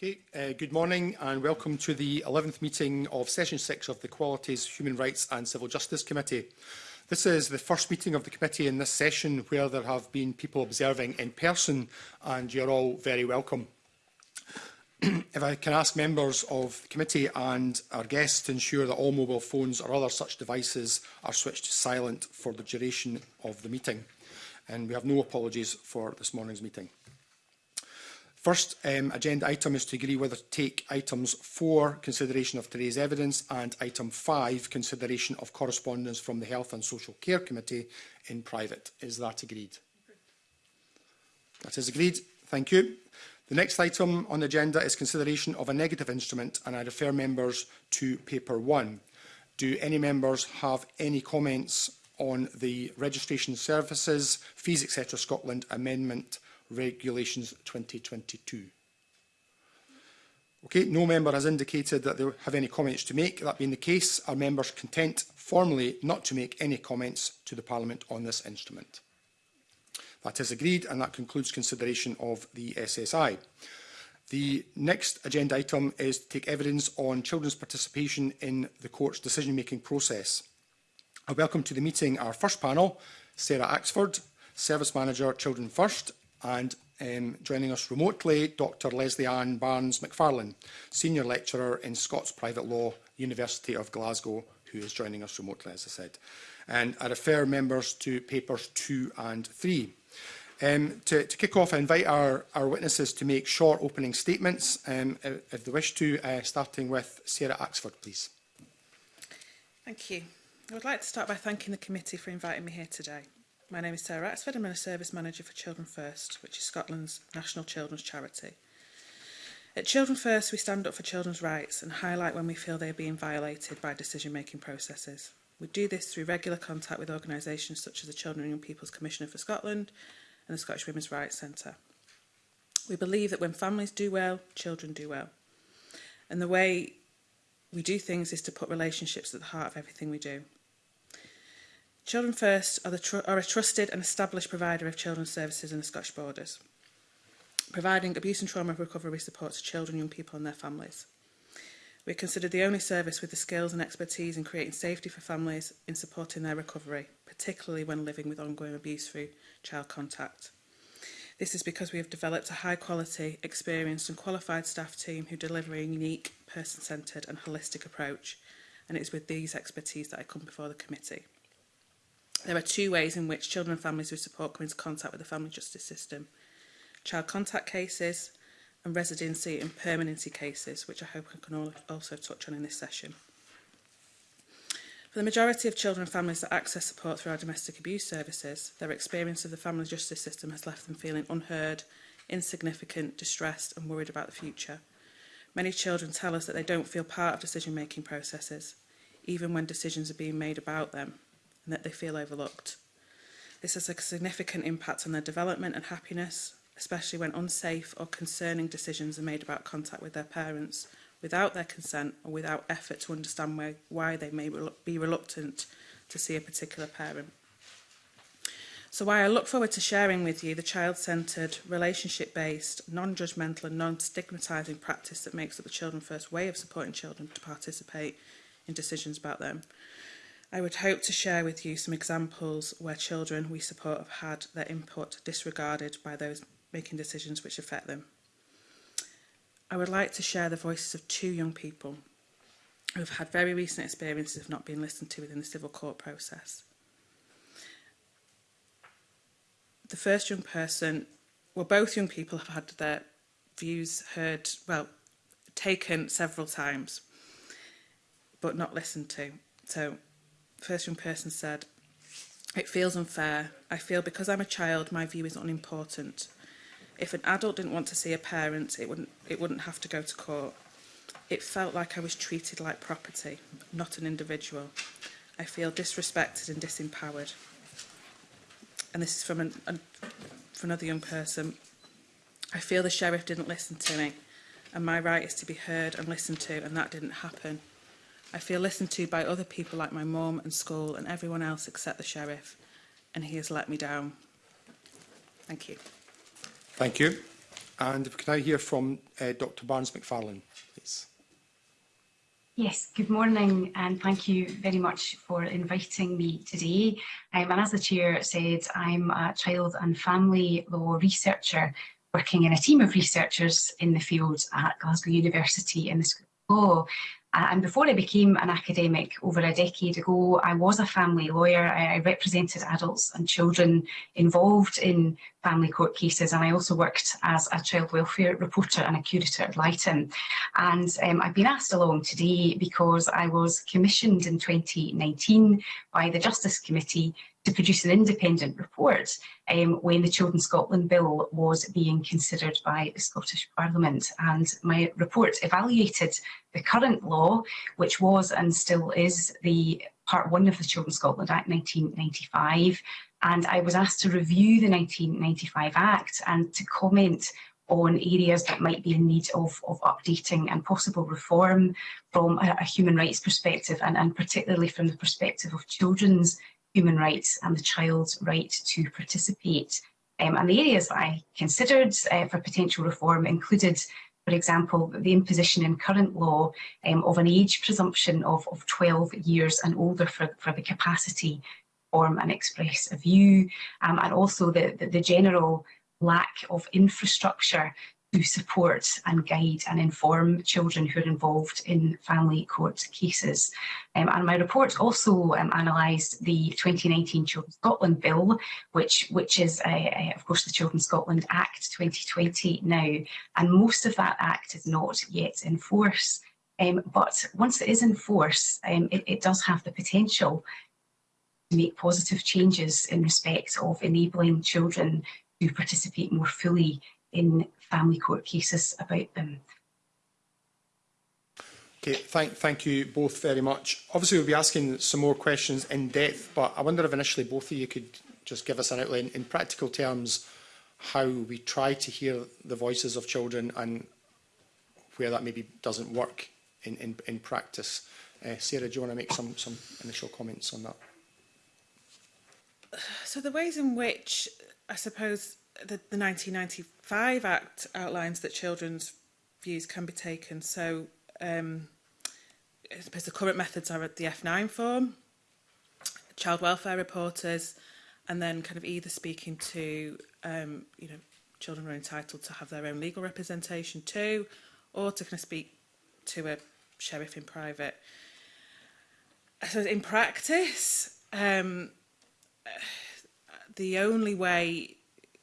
Okay, uh, good morning and welcome to the 11th meeting of Session 6 of the Qualities, Human Rights and Civil Justice Committee. This is the first meeting of the committee in this session where there have been people observing in person and you're all very welcome. if I can ask members of the committee and our guests to ensure that all mobile phones or other such devices are switched to silent for the duration of the meeting. And we have no apologies for this morning's meeting. First um, agenda item is to agree whether to take items 4, consideration of today's evidence, and item 5, consideration of correspondence from the Health and Social Care Committee in private. Is that agreed? That is agreed. Thank you. The next item on the agenda is consideration of a negative instrument, and I refer members to paper 1. Do any members have any comments on the Registration Services, Fees etc Scotland amendment Regulations 2022. Okay, no member has indicated that they have any comments to make. That being the case, are members content formally not to make any comments to the Parliament on this instrument? That is agreed and that concludes consideration of the SSI. The next agenda item is to take evidence on children's participation in the court's decision-making process. I welcome to the meeting our first panel, Sarah Axford, Service Manager Children First, and um, joining us remotely, Dr Leslie Ann Barnes McFarlane, Senior Lecturer in Scots Private Law, University of Glasgow, who is joining us remotely, as I said. And I refer members to papers two and three. Um, to, to kick off, I invite our, our witnesses to make short opening statements, um, if they wish to, uh, starting with Sarah Axford, please. Thank you. I would like to start by thanking the committee for inviting me here today. My name is Sarah Axford. I'm a Service Manager for Children First, which is Scotland's national children's charity. At Children First, we stand up for children's rights and highlight when we feel they are being violated by decision-making processes. We do this through regular contact with organisations such as the Children and Young People's Commissioner for Scotland and the Scottish Women's Rights Centre. We believe that when families do well, children do well. And the way we do things is to put relationships at the heart of everything we do. Children First are, the are a trusted and established provider of children's services in the Scottish Borders, providing abuse and trauma recovery support to children, young people and their families. are considered the only service with the skills and expertise in creating safety for families in supporting their recovery, particularly when living with ongoing abuse through child contact. This is because we have developed a high quality, experienced and qualified staff team who deliver a unique, person-centred and holistic approach, and it's with these expertise that I come before the committee. There are two ways in which children and families with support come into contact with the family justice system. Child contact cases and residency and permanency cases, which I hope I can also touch on in this session. For the majority of children and families that access support through our domestic abuse services, their experience of the family justice system has left them feeling unheard, insignificant, distressed and worried about the future. Many children tell us that they don't feel part of decision-making processes, even when decisions are being made about them and that they feel overlooked. This has a significant impact on their development and happiness, especially when unsafe or concerning decisions are made about contact with their parents without their consent or without effort to understand where, why they may be reluctant to see a particular parent. So while I look forward to sharing with you the child-centred, relationship-based, non-judgmental and non-stigmatising practice that makes up the Children First way of supporting children to participate in decisions about them, I would hope to share with you some examples where children we support have had their input disregarded by those making decisions which affect them. I would like to share the voices of two young people who have had very recent experiences of not being listened to within the civil court process. The first young person, well, both young people have had their views heard, well, taken several times, but not listened to. So First young person said, It feels unfair. I feel because I'm a child, my view is unimportant. If an adult didn't want to see a parent, it wouldn't, it wouldn't have to go to court. It felt like I was treated like property, not an individual. I feel disrespected and disempowered. And this is from, an, an, from another young person. I feel the sheriff didn't listen to me and my right is to be heard and listened to and that didn't happen. I feel listened to by other people like my mum and school and everyone else except the Sheriff, and he has let me down. Thank you. Thank you. And can I hear from uh, Dr Barnes McFarlane, please? Yes, good morning and thank you very much for inviting me today. Um, and as the Chair said, I'm a child and family law researcher working in a team of researchers in the field at Glasgow University in the School of Law. And before I became an academic over a decade ago, I was a family lawyer. I represented adults and children involved in family court cases and I also worked as a child welfare reporter and a curator at Lighton. And um, I've been asked along today because I was commissioned in 2019 by the Justice Committee to produce an independent report um, when the Children Scotland Bill was being considered by the Scottish Parliament. And my report evaluated the current law, which was and still is the Part 1 of the Children Scotland Act 1995. And I was asked to review the 1995 Act and to comment on areas that might be in need of, of updating and possible reform from a, a human rights perspective and, and particularly from the perspective of children's human rights and the child's right to participate. Um, and the areas that I considered uh, for potential reform included, for example, the imposition in current law um, of an age presumption of, of 12 years and older for, for the capacity form and express a view, um, and also the, the, the general lack of infrastructure to support and guide and inform children who are involved in family court cases. Um, and my report also um, analysed the 2019 Children's Scotland Bill, which, which is, uh, uh, of course, the Children's Scotland Act 2020 now. And most of that act is not yet in force. Um, but once it is in force, um, it, it does have the potential to make positive changes in respect of enabling children to participate more fully in family court cases about them. Okay, thank, thank you both very much. Obviously, we'll be asking some more questions in depth, but I wonder if initially both of you could just give us an outline in practical terms how we try to hear the voices of children and where that maybe doesn't work in, in, in practice. Uh, Sarah, do you want to make some, some initial comments on that? So the ways in which I suppose the, the 1995 Act outlines that children's views can be taken. So um, I suppose the current methods are the F9 form, child welfare reporters, and then kind of either speaking to, um, you know, children are entitled to have their own legal representation too, or to kind of speak to a sheriff in private. So in practice, um, the only way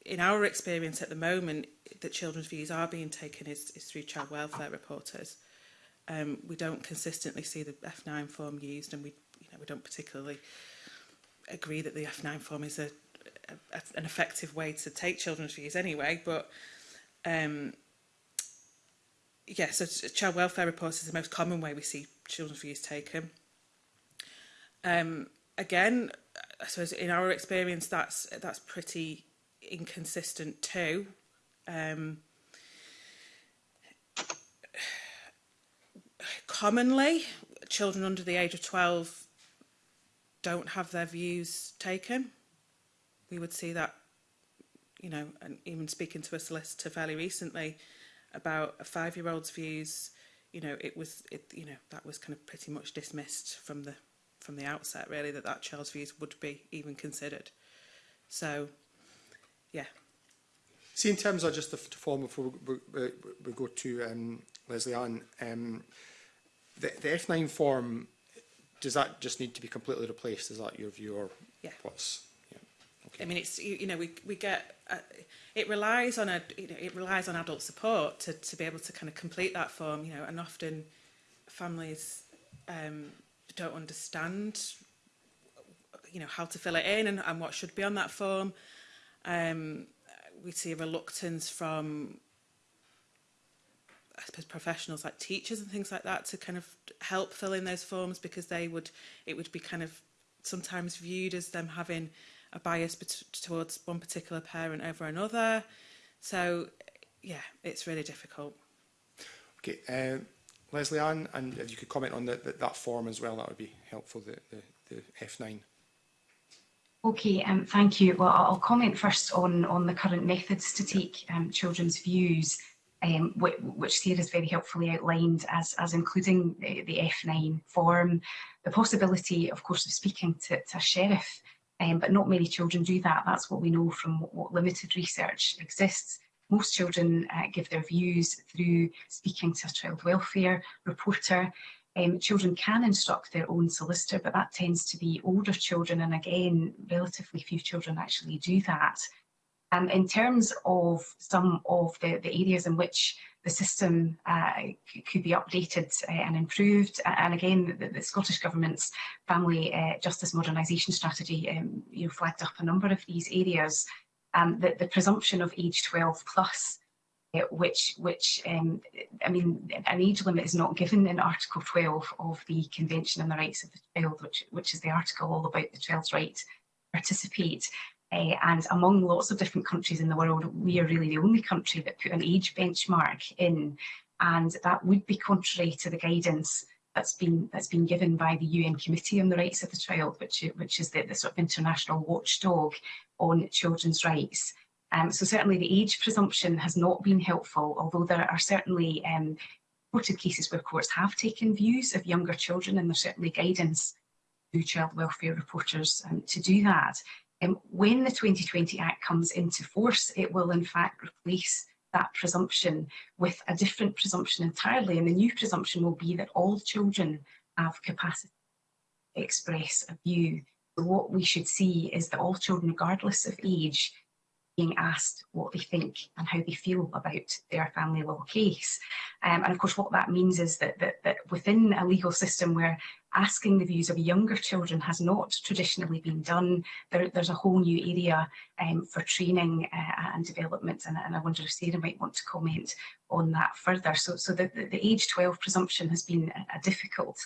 in our experience at the moment that children's views are being taken is, is through child welfare reporters. Um, we don't consistently see the F9 form used and we, you know, we don't particularly agree that the F9 form is a, a, an effective way to take children's views anyway, but um, yeah, so child welfare reports is the most common way we see children's views taken. Um, again, I suppose in our experience, that's that's pretty inconsistent too. Um, commonly, children under the age of 12 don't have their views taken. We would see that, you know, and even speaking to a solicitor fairly recently about a five-year-old's views, you know, it was, it, you know, that was kind of pretty much dismissed from the from the outset, really, that that child's views would be even considered. So yeah. See, in terms of just the form before we, we, we go to um, Leslie Ann, um, the, the F9 form, does that just need to be completely replaced? Is that your view or yeah. what's... Okay. I mean, it's you, you know we we get uh, it relies on a you know it relies on adult support to to be able to kind of complete that form you know and often families um, don't understand you know how to fill it in and, and what should be on that form um, we see a reluctance from I suppose professionals like teachers and things like that to kind of help fill in those forms because they would it would be kind of sometimes viewed as them having a bias towards one particular parent over another so yeah it's really difficult okay um Leslie Ann and if you could comment on the, the, that form as well that would be helpful the, the, the F9 Okay, um, thank you. Well, I'll comment first on, on the current methods to take um, children's views, um, which, which has very helpfully outlined as, as including the, the F9 form, the possibility, of course, of speaking to, to a sheriff, um, but not many children do that. That's what we know from what, what limited research exists. Most children uh, give their views through speaking to a child welfare reporter, Um, children can instruct their own solicitor, but that tends to be older children, and again, relatively few children actually do that. And um, in terms of some of the, the areas in which the system uh, could be updated uh, and improved, and again, the, the Scottish Government's Family uh, Justice Modernisation Strategy um, you know, flagged up a number of these areas. Um, the, the presumption of age 12 plus which, which um, I mean, an age limit is not given in Article 12 of the Convention on the Rights of the Child, which, which is the article all about the child's right to participate. Uh, and among lots of different countries in the world, we are really the only country that put an age benchmark in, and that would be contrary to the guidance that's been that's been given by the UN Committee on the Rights of the Child, which which is the, the sort of international watchdog on children's rights. Um, so certainly the age presumption has not been helpful, although there are certainly um, reported cases where courts have taken views of younger children and there's certainly guidance to child welfare reporters um, to do that. Um, when the 2020 Act comes into force, it will in fact replace that presumption with a different presumption entirely. And the new presumption will be that all children have capacity to express a view. So what we should see is that all children, regardless of age, being asked what they think and how they feel about their family law case. Um, and of course what that means is that, that, that within a legal system where asking the views of younger children has not traditionally been done. There, there's a whole new area um, for training uh, and development, and, and, I wonder if Sarah might want to comment on that further. So, so the, the age 12 presumption has been a, difficult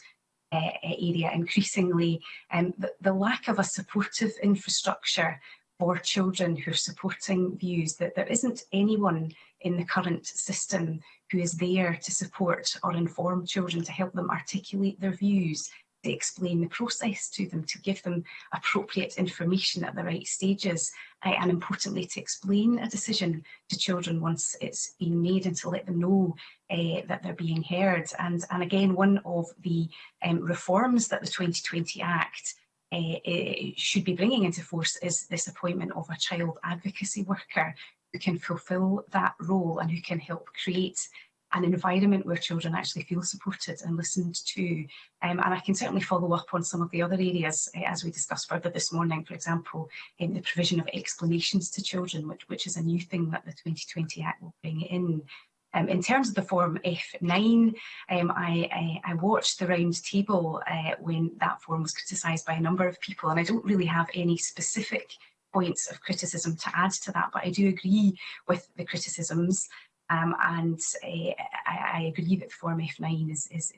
uh, area increasingly. Um, the, the lack of a supportive infrastructure for children who are supporting views, that there isn't anyone in the current system who is there to support or inform children, to help them articulate their views, to explain the process to them, to give them appropriate information at the right stages, eh, and importantly to explain a decision to children once it's been made and to let them know uh, that they're being heard. And, and again, one of the um, reforms that the 2020 Act uh, should be bringing into force is this appointment of a child advocacy worker who can fulfil that role and who can help create an environment where children actually feel supported and listened to. Um, and I can certainly follow up on some of the other areas uh, as we discussed further this morning, for example, in the provision of explanations to children, which, which is a new thing that the 2020 Act will bring in. Um, in terms of the form F9, um, I, I, I, watched the round table uh, when that form was criticised by a number of people, and I don't really have any specific points of criticism to add to that, but I do agree with the criticisms, um, and uh, I, I, agree that the form F9 is, is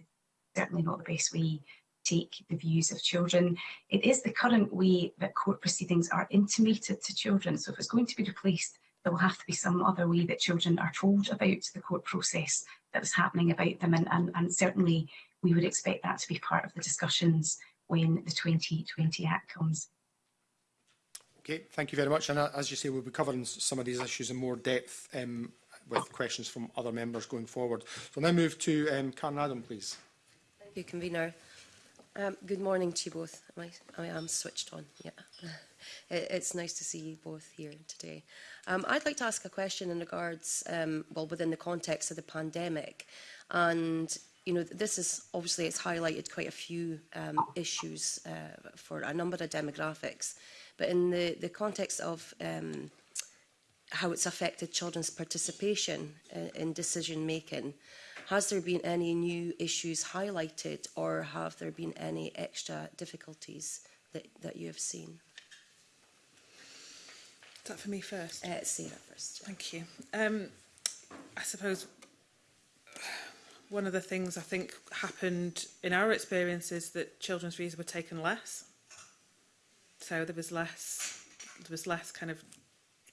certainly not the best way take the views of children. It is the current way that court proceedings are intimated to children. So if it's going to be replaced there will have to be some other way that children are told about the court process that is happening about them and, and, and certainly we would expect that to be part of the discussions when the 2020 Act comes. Okay, thank you very much. And uh, as you say, we'll be covering some of these issues in more depth um, with questions from other members going forward. So now move to um, Karen Adam, please. Thank you, Convener. Um, good morning to you both. Am I, I am switched on, yeah. it, it's nice to see you both here today. Um, I'd like to ask a question in regards, um, well, within the context of the pandemic. And, you know, this is obviously, it's highlighted quite a few um, issues uh, for a number of demographics. But in the, the context of um, how it's affected children's participation uh, in, in decision making, Has there been any new issues highlighted or have there been any extra difficulties that, that you have seen? Is that for me first? Uh, Sarah first. Thank you. Um, I suppose one of the things I think happened in our experience is that children's views were taken less. So there was less, there was less kind of,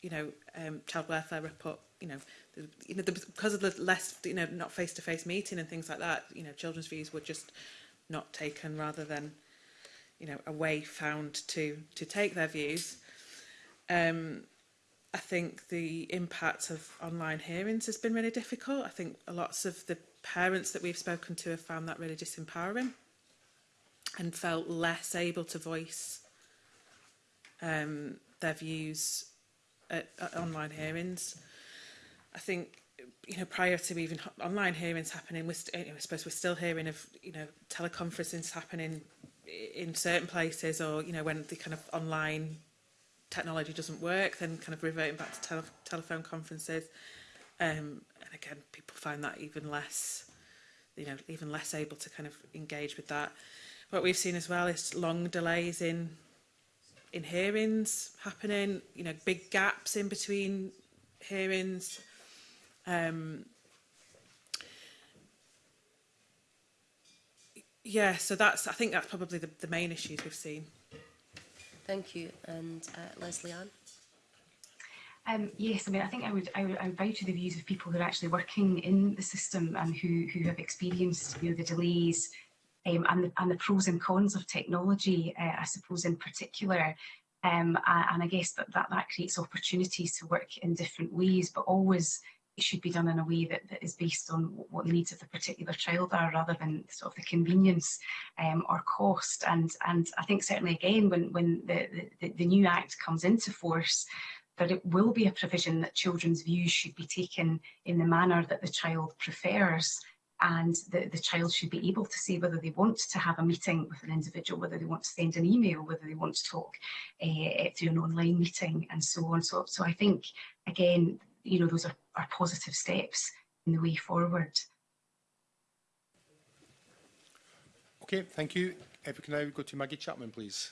you know, um, child welfare report, you know, you know, because of the less, you know, not face-to-face -face meeting and things like that, you know, children's views were just not taken rather than, you know, a way found to, to take their views. Um, I think the impact of online hearings has been really difficult. I think lots of the parents that we've spoken to have found that really disempowering and felt less able to voice um, their views at, at online hearings. I think you know prior to even online hearings happening we're you know, I suppose we're still hearing of you know teleconferences happening in certain places or you know when the kind of online technology doesn't work then kind of reverting back to tele telephone conferences um and again people find that even less you know even less able to kind of engage with that what we've seen as well is long delays in in hearings happening you know big gaps in between hearings Um, yeah, so that's, I think that's probably the, the main issues we've seen. Thank you. And uh, Leslie Ann? Um, yes, I mean, I think I would, I would, I would vouch for the views of people who are actually working in the system and who, who have experienced you know, the delays um, and, the, and the pros and cons of technology, uh, I suppose, in particular. Um, and I guess that, that, that creates opportunities to work in different ways, but always should be done in a way that, that is based on what the needs of the particular child are rather than sort of the convenience um, or cost. And, and I think certainly again, when, when the, the, the new Act comes into force, that it will be a provision that children's views should be taken in the manner that the child prefers and the, the child should be able to say whether they want to have a meeting with an individual, whether they want to send an email, whether they want to talk uh, through an online meeting and so on. So, so I think, again, you know, those are, are positive steps in the way forward. Okay, thank you. If we can now go to Maggie Chapman, please.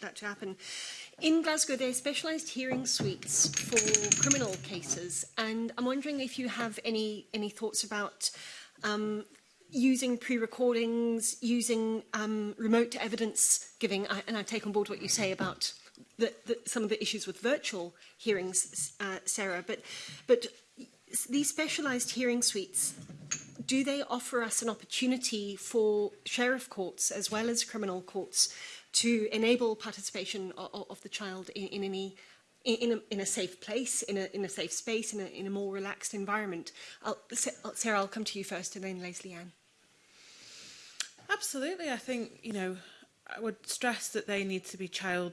that to happen. In Glasgow, there are specialised hearing suites for criminal cases, and I'm wondering if you have any, any thoughts about um, using pre-recordings, using um, remote evidence giving, I, and I take on board what you say about the, the, some of the issues with virtual hearings, uh, Sarah, but, but these specialised hearing suites do they offer us an opportunity for sheriff courts as well as criminal courts to enable participation of, of the child in, in any in a, in a safe place, in a, in a safe space, in a, in a more relaxed environment. I'll, uh, Sarah, I'll come to you first and then Leslie Ann. Absolutely. I think, you know, I would stress that they need to be child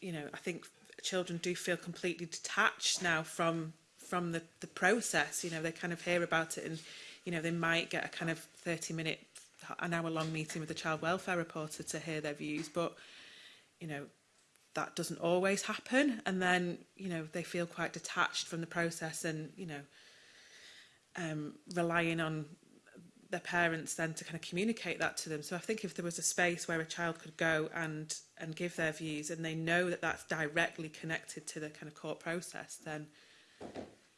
you know I think children do feel completely detached now from from the the process. You know they kind of hear about it and you know they might get a kind of 30 minute an hour long meeting with the child welfare reporter to hear their views but you know that doesn't always happen and then you know they feel quite detached from the process and you know um relying on their parents then to kind of communicate that to them so i think if there was a space where a child could go and and give their views and they know that that's directly connected to the kind of court process then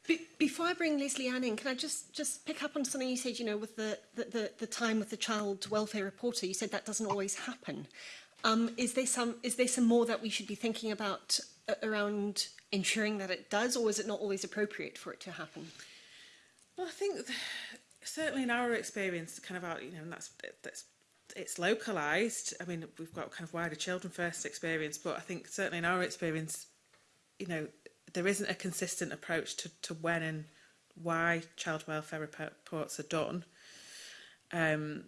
Be before I bring Leslie Ann in, can I just, just pick up on something you said, you know, with the, the, the, the time with the child welfare reporter, you said that doesn't always happen. Um, is, there some, is there some more that we should be thinking about uh, around ensuring that it does, or is it not always appropriate for it to happen? Well, I think certainly in our experience, kind of out, you know, and that's, that's it's localized. I mean, we've got kind of wider children first experience, but I think certainly in our experience, you know, there isn't a consistent approach to, to when and why child welfare reports are done. Um,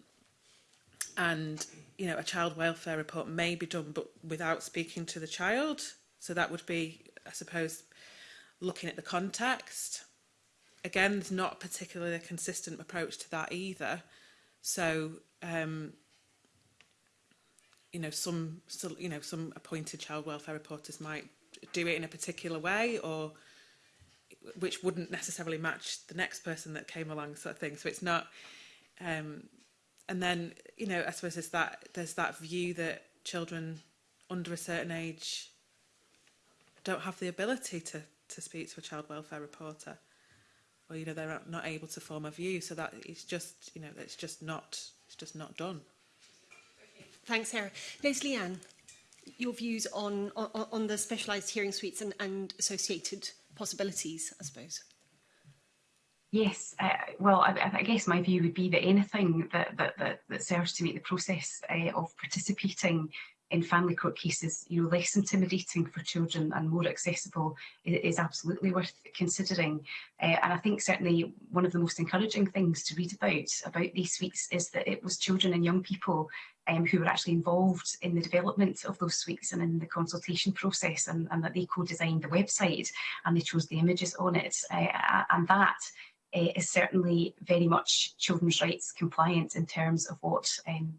and, you know, a child welfare report may be done but without speaking to the child. So that would be, I suppose, looking at the context. Again, there's not particularly a consistent approach to that either. So, um, you know, some, so, you know, some appointed child welfare reporters might do it in a particular way or which wouldn't necessarily match the next person that came along sort of thing so it's not um and then you know I suppose there's that there's that view that children under a certain age don't have the ability to to speak to a child welfare reporter or you know they're not able to form a view so that it's just you know it's just not it's just not done thanks Sarah Leslie Ann your views on, on, on the specialised hearing suites and, and associated possibilities, I suppose. Yes, uh, well, I, I, guess my view would be that anything that, that, that, that serves to make the process uh, of participating in family court cases, you know, less intimidating for children and more accessible is, is absolutely worth considering. Uh, and I think certainly one of the most encouraging things to read about about these weeks is that it was children and young people um, who were actually involved in the development of those suites and in the consultation process and, and that they co-designed the website and they chose the images on it. Uh, and that uh, is certainly very much children's rights compliant in terms of what um,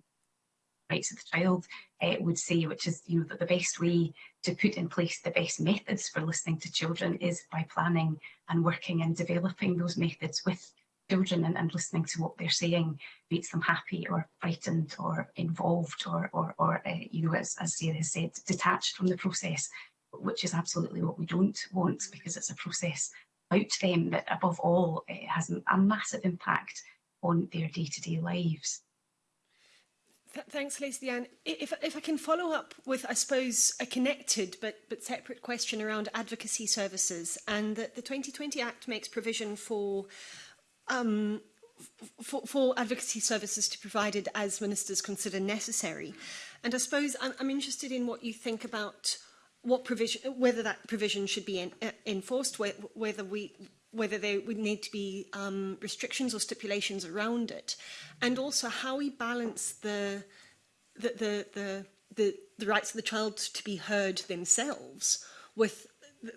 rights of the child uh, would say, which is you know, that the best way to put in place the best methods for listening to children is by planning and working and developing those methods with children and, and listening to what they're saying makes them happy or frightened or involved or, or, or uh, you know, as, as Sarah has said, detached from the process, which is absolutely what we don't want because it's a process about them that above all it has a massive impact on their day-to-day -day lives. Th thanks, Lacey Anne. If, if I can follow up with, I suppose, a connected but, but separate question around advocacy services and that the 2020 Act makes provision for um, for, for advocacy services to be provided as ministers consider necessary. And I suppose I'm, I'm interested in what you think about what provision, whether that provision should be uh, enforced, whether we whether there would need to be um, restrictions or stipulations around it, and also how we balance the the, the, the, the, the rights of the child to be heard themselves with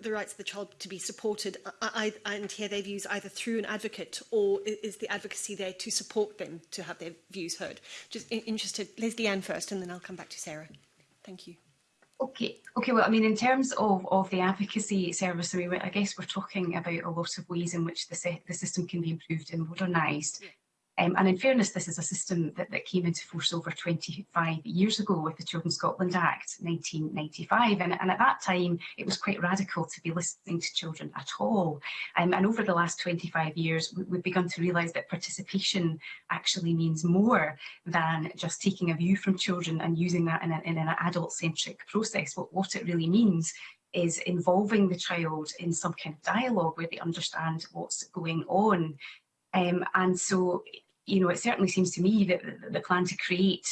the rights of the child to be supported uh, uh, I, I, and hear their views either through an advocate or is the advocacy there to support them to have their views heard? Just interested, Leslie Ann first and then I'll come back to Sarah. Thank you. Okay, okay. Well, I mean, in terms of, of the advocacy service, I mean, I guess we're talking about a lot of ways in which the, the system can be improved and modernised. Um, and in fairness, this is a system that, that came into force over 25 years ago with the Children Scotland Act 1995. And, and at that time, it was quite radical to be listening to children at all. Um, and over the last 25 years, we, we've begun to realise that participation actually means more than just taking a view from children and using that in, a, in an adult-centric process. What, what it really means is involving the child in some kind of dialogue where they understand what's going on. Um, and so you know, it certainly seems to me that the plan to create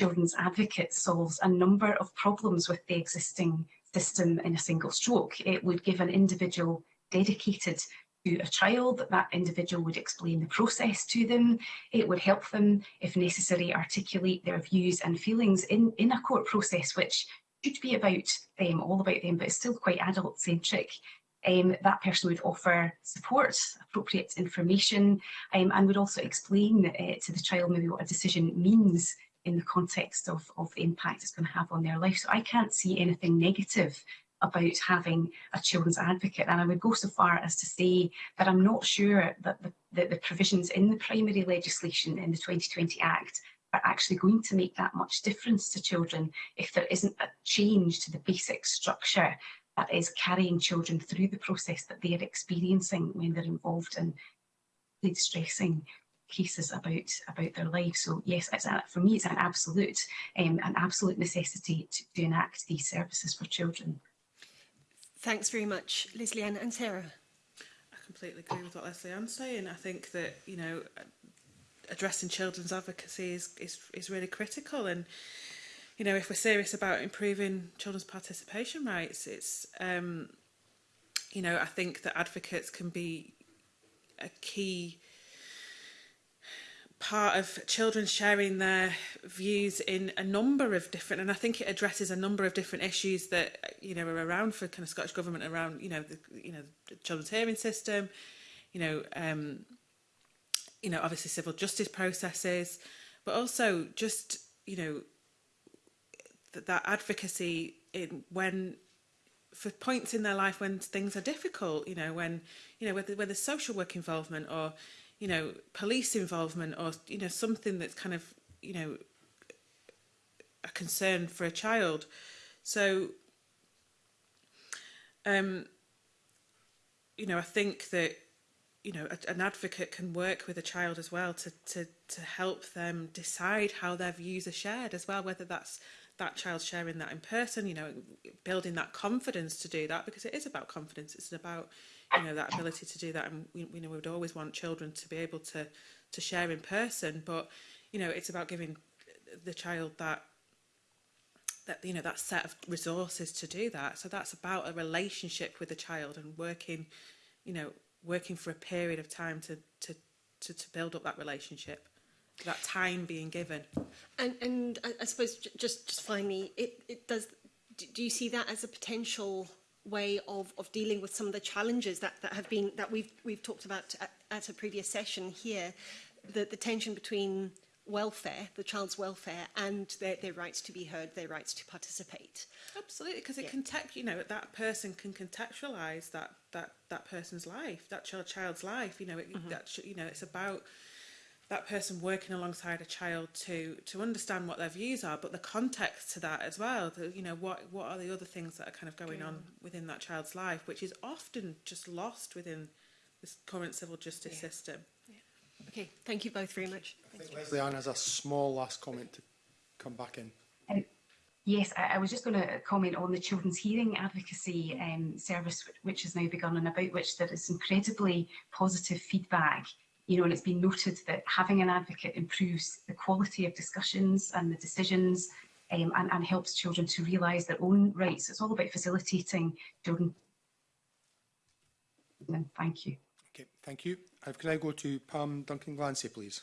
children's advocates solves a number of problems with the existing system in a single stroke. It would give an individual dedicated to a child, that that individual would explain the process to them. It would help them, if necessary, articulate their views and feelings in, in a court process which should be about them, all about them, but it's still quite adult-centric. um, that person would offer support, appropriate information, um, and would also explain uh, to the child maybe what a decision means in the context of, of the impact it's going to have on their life. So I can't see anything negative about having a children's advocate. And I would go so far as to say that I'm not sure that the, that the provisions in the primary legislation in the 2020 Act are actually going to make that much difference to children if there isn't a change to the basic structure that is carrying children through the process that they're experiencing when they're involved in the stressing cases about about their life. So yes, it's a, for me it's an absolute um, an absolute necessity to, to enact these services for children. Thanks very much, Leslie and Sarah. I completely agree with what Leslie Ann's saying. I think that you know addressing children's advocacy is is, is really critical and you know, if we're serious about improving children's participation rights, it's, um, you know, I think that advocates can be a key part of children sharing their views in a number of different and I think it addresses a number of different issues that you know are around for kind of Scottish government around you know the you know the children's hearing system you know um you know obviously civil justice processes but also just you know that, that advocacy in when for points in their life when things are difficult, you know, when, you know, whether, whether social work involvement or, you know, police involvement or, you know, something that's kind of, you know, a concern for a child. So, um, you know, I think that, you know, a, an advocate can work with a child as well to, to, to help them decide how their views are shared as well, whether that's that child sharing that in person, you know, building that confidence to do that because it is about confidence. It's about, you know, that ability to do that. And we, we know we would always want children to be able to, to share in person, but, you know, it's about giving the child that that you know that set of resources to do that so that's about a relationship with the child and working you know working for a period of time to to to, to build up that relationship that time being given. And, and I, I suppose just, just finally, it, it does, do you see that as a potential way of, of dealing with some of the challenges that, that have been, that we've, we've talked about at, at a previous session here, the, the tension between welfare, the child's welfare, and their, their rights to be heard, their rights to participate. Absolutely, because it yeah. can tech, you know, that person can contextualize that that that person's life, that child child's life. You know, it, mm -hmm. that you know, it's about that person working alongside a child to to understand what their views are but the context to that as well the, you know what what are the other things that are kind of going yeah. on within that child's life which is often just lost within this current civil justice yeah. system yeah. okay thank you both very much I thank think Leslie Ann has a small last comment to come back in um, Yes, I, I was just going to comment on the Children's Hearing Advocacy um, Service, which, which has now begun and about which there is incredibly positive feedback you know, and it's been noted that having an advocate improves the quality of discussions and the decisions um, and, and helps children to realise their own rights. It's all about facilitating children. Thank you. Okay, thank you. I've, can I go to Pam Duncan Glancy, please?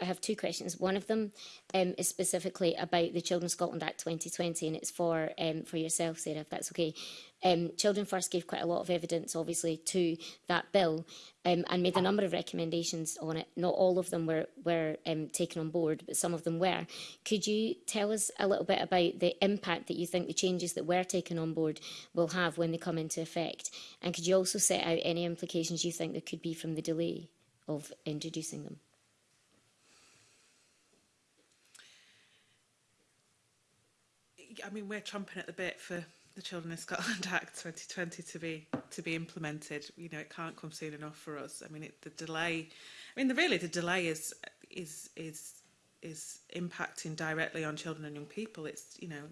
I have two questions. One of them um, is specifically about the Children Scotland Act 2020, and it's for um, for yourself, Sarah, if that's okay. Um, Children First gave quite a lot of evidence, obviously, to that bill um, and made a number of recommendations on it. Not all of them were, were um, taken on board, but some of them were. Could you tell us a little bit about the impact that you think the changes that were taken on board will have when they come into effect? And could you also set out any implications you think there could be from the delay of introducing them? I mean, we're chomping at the bit for the Children in Scotland Act 2020 to be to be implemented. You know, it can't come soon enough for us. I mean, it, the delay. I mean, the, really, the delay is is is is impacting directly on children and young people. It's you know,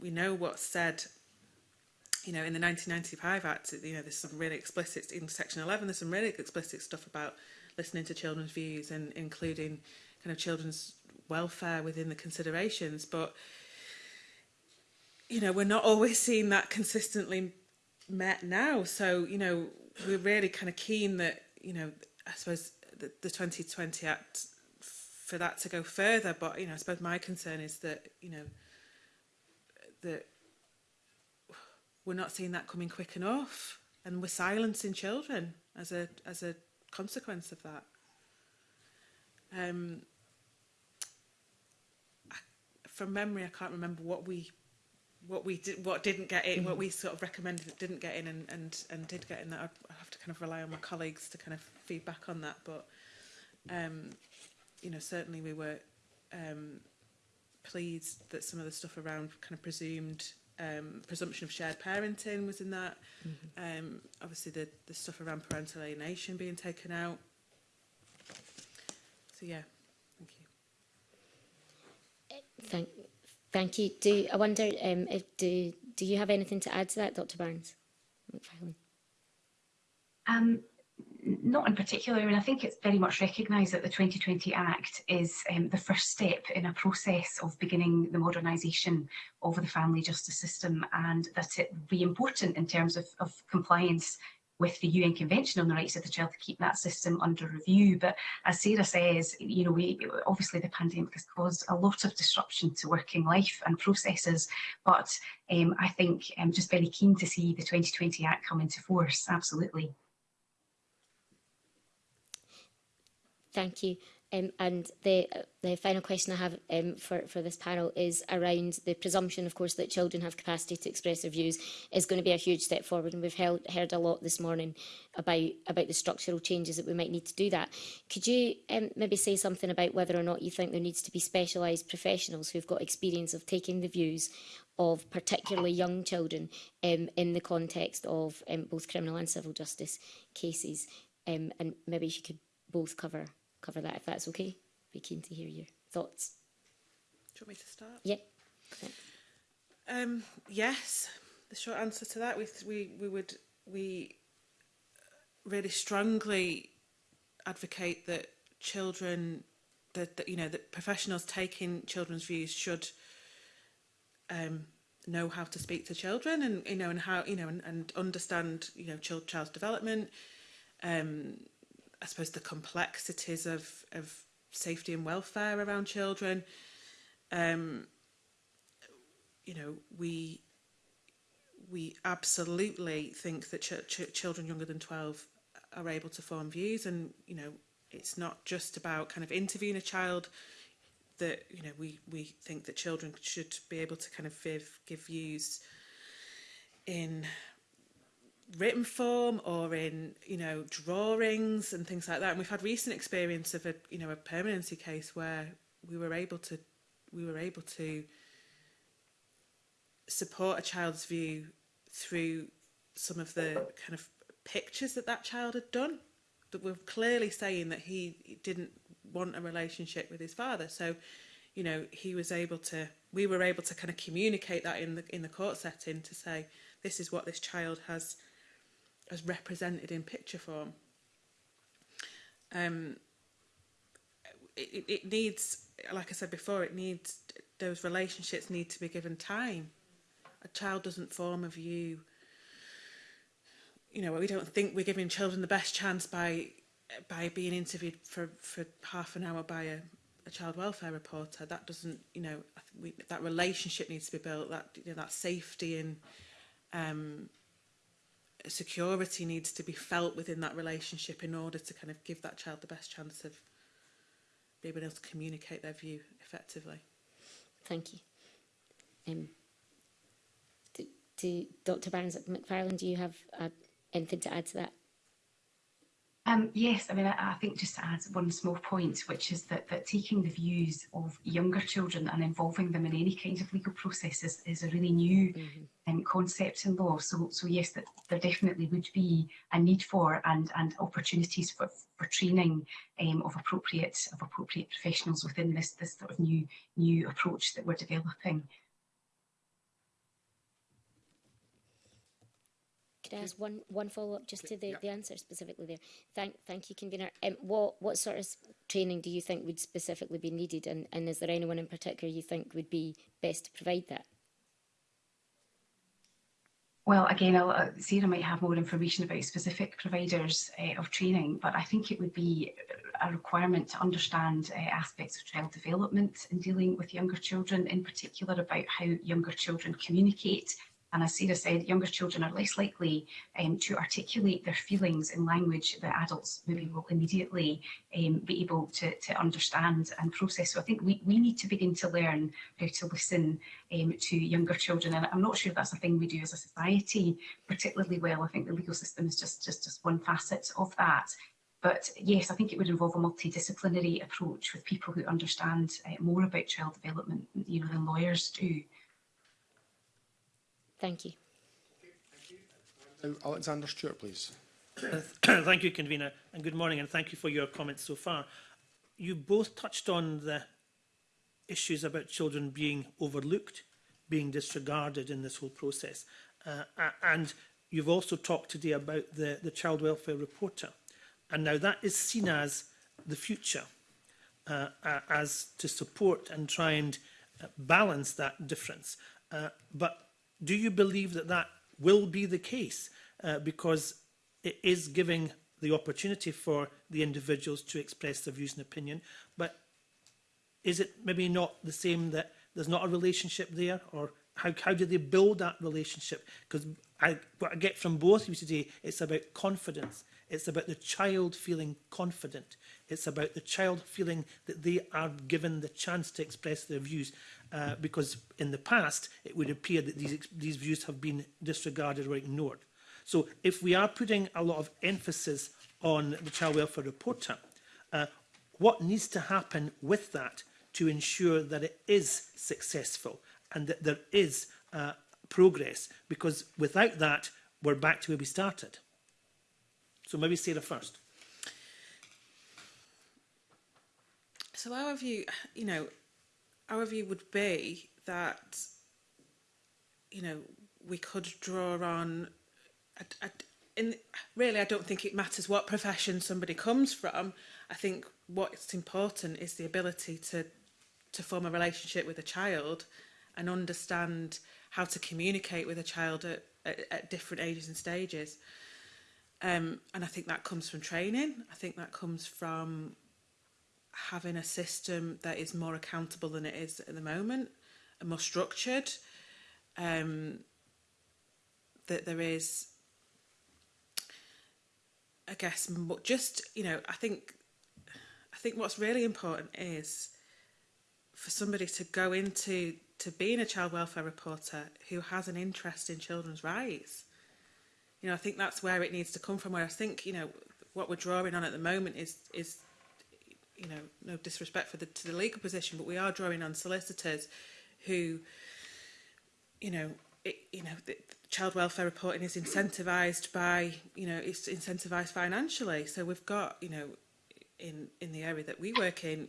we know what's said. You know, in the 1995 Act, you know, there's some really explicit in Section 11. There's some really explicit stuff about listening to children's views and including kind of children's welfare within the considerations, but you know, we're not always seeing that consistently met now. So, you know, we're really kind of keen that, you know, I suppose the, the 2020 Act for that to go further. But, you know, I suppose my concern is that, you know, that we're not seeing that coming quick enough and we're silencing children as a as a consequence of that. Um, I, from memory, I can't remember what we what we did, what didn't get in, what mm-hmm. we sort of recommended that didn't get in, and and and did get in. That I have to kind of rely on my colleagues to kind of feedback on that. But um, you know, certainly we were um, pleased that some of the stuff around kind of presumed um, presumption of shared parenting was in that. Mm -hmm. um, obviously, the the stuff around parental alienation being taken out. So yeah, thank you. Thank Thank you. Do, I wonder, um, if, do, do you have anything to add to that, Dr Barnes? Um, not in particular. I mean, I think it's very much recognised that the 2020 Act is um, the first step in a process of beginning the modernisation of the family justice system and that it will be important in terms of, of compliance with the UN Convention on the Rights of the Child to keep that system under review. But as Sarah says, you know, we, obviously the pandemic has caused a lot of disruption to working life and processes, but um, I think I'm um, just very keen to see the 2020 Act come into force, absolutely. Thank you. Um, and the, the final question I have um, for, for this panel is around the presumption, of course, that children have capacity to express their views is going to be a huge step forward. And we've held, heard a lot this morning about, about the structural changes that we might need to do that. Could you um, maybe say something about whether or not you think there needs to be specialised professionals who've got experience of taking the views of particularly young children um, in the context of um, both criminal and civil justice cases? Um, and maybe you could both cover cover that if that's okay. Be keen to hear your thoughts. Do you want me to start? Yeah. Um, yes, the short answer to that we we we would we really strongly advocate that children that, that you know that professionals taking children's views should um, know how to speak to children and you know and how you know and, and understand you know child child's development um, I suppose the complexities of of safety and welfare around children. Um, you know, we we absolutely think that ch ch children younger than 12 are able to form views and you know it's not just about kind of interviewing a child that you know we we think that children should be able to kind of give, give views in written form or in you know drawings and things like that and we've had recent experience of a you know a permanency case where we were able to we were able to support a child's view through some of the kind of pictures that that child had done that were clearly saying that he didn't want a relationship with his father so you know he was able to we were able to kind of communicate that in the in the court setting to say this is what this child has as represented in picture form. Um, it, it needs, like I said before, it needs, those relationships need to be given time. A child doesn't form a view. You know, we don't think we're giving children the best chance by by being interviewed for, for half an hour by a, a child welfare reporter. That doesn't, you know, I think we, that relationship needs to be built, that, you know, that safety and um, security needs to be felt within that relationship in order to kind of give that child the best chance of being able to communicate their view effectively. Thank you. Um, do, do Dr. Barnes at McFarland, do you have uh, anything to add to that? Um, yes, I mean, I, I, think just to add one small point, which is that, that taking the views of younger children and involving them in any kind of legal process is, is a really new mm -hmm. um, concept in law. So, so yes, that there definitely would be a need for and, and opportunities for, for training um, of appropriate of appropriate professionals within this this sort of new new approach that we're developing. Could I ask one, one follow-up just to the, yep. the answer specifically there? Thank, thank you, Convener. Um, what, what sort of training do you think would specifically be needed and, and is there anyone in particular you think would be best to provide that? Well, again, I'll, uh, Sarah might have more information about specific providers uh, of training, but I think it would be a requirement to understand uh, aspects of child development in dealing with younger children, in particular about how younger children communicate And as Sarah said, younger children are less likely um, to articulate their feelings in language that adults maybe will immediately um, be able to, to understand and process. So I think we, we need to begin to learn how to listen um, to younger children. And I'm not sure that's a thing we do as a society particularly well. I think the legal system is just, just, just one facet of that. But yes, I think it would involve a multidisciplinary approach with people who understand uh, more about child development you know, than lawyers do. Thank you. Now, Alexander Stewart, please. thank you, Convener, and good morning, and thank you for your comments so far. You both touched on the issues about children being overlooked, being disregarded in this whole process. Uh, and you've also talked today about the, the child welfare reporter. And now that is seen as the future, uh, as to support and try and balance that difference. Uh, but do you believe that that will be the case? Uh, because it is giving the opportunity for the individuals to express their views and opinion, but is it maybe not the same that there's not a relationship there or how, how do they build that relationship? Because I, what I get from both of you today, it's about confidence. It's about the child feeling confident. It's about the child feeling that they are given the chance to express their views. uh, because in the past it would appear that these, these views have been disregarded or ignored. So if we are putting a lot of emphasis on the child welfare reporter, uh, what needs to happen with that to ensure that it is successful and that there is uh, progress? Because without that, we're back to where we started. So maybe Sarah first. So our view, you know, our view would be that, you know, we could draw on, a, a, in, really, I don't think it matters what profession somebody comes from. I think what's important is the ability to, to form a relationship with a child and understand how to communicate with a child at, at, at different ages and stages. Um, and I think that comes from training. I think that comes from having a system that is more accountable than it is at the moment and more structured um, that there is I guess just you know I think I think what's really important is for somebody to go into to being a child welfare reporter who has an interest in children's rights you know I think that's where it needs to come from where I think you know what we're drawing on at the moment is is you know, no disrespect for the, to the legal position, but we are drawing on solicitors who, you know, it, you know, the, the child welfare reporting is incentivized by, you know, it's incentivized financially. So we've got, you know, in in the area that we work in,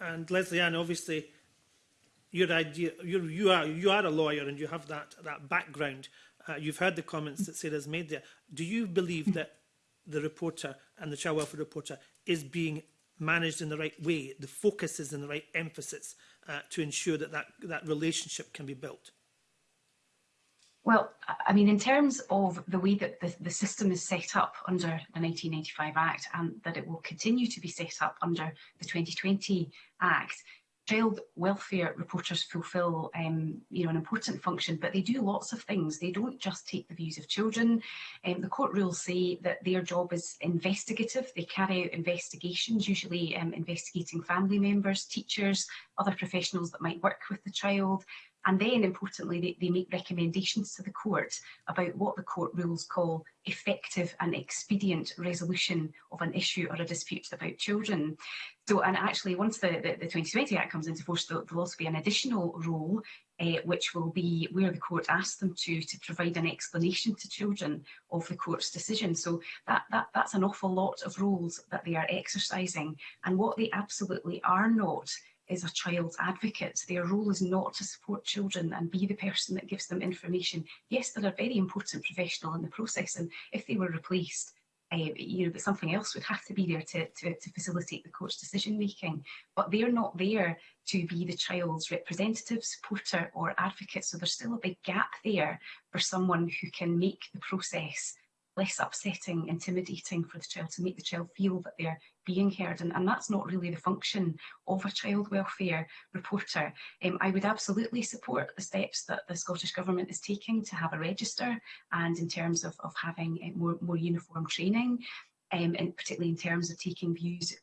And Leslie Ann, obviously, your idea, you're, you are you are a lawyer and you have that that background. Uh, you've heard the comments that Sarah's made there. Do you believe that the reporter and the child welfare reporter is being managed in the right way? The focus is in the right emphasis uh, to ensure that, that that relationship can be built? Well, I mean, in terms of the way that the, the system is set up under the 1985 Act and that it will continue to be set up under the 2020 Act, child welfare reporters fulfil um, you know, an important function, but they do lots of things. They don't just take the views of children. Um, the court rules say that their job is investigative. They carry out investigations, usually um, investigating family members, teachers, other professionals that might work with the child, And then, importantly, they, they make recommendations to the court about what the court rules call effective and expedient resolution of an issue or a dispute about children. So, and actually, once the, the, the 2020 Act comes into force, there will also be an additional role uh, eh, which will be where the court asks them to to provide an explanation to children of the court's decision. So that, that that's an awful lot of roles that they are exercising. And what they absolutely are not is a child's advocate. Their role is not to support children and be the person that gives them information. Yes, they're a very important professional in the process, and if they were replaced, uh, you know, but something else would have to be there to, to, to facilitate the court's decision making. But they're not there to be the child's representative, supporter or advocate. So there's still a big gap there for someone who can make the process less upsetting, intimidating for the child, to make the child feel that they're being heard and, and that's not really the function of a child welfare reporter. Um, I would absolutely support the steps that the Scottish Government is taking to have a register and in terms of, of having uh, more, more uniform training um, and particularly in terms of taking views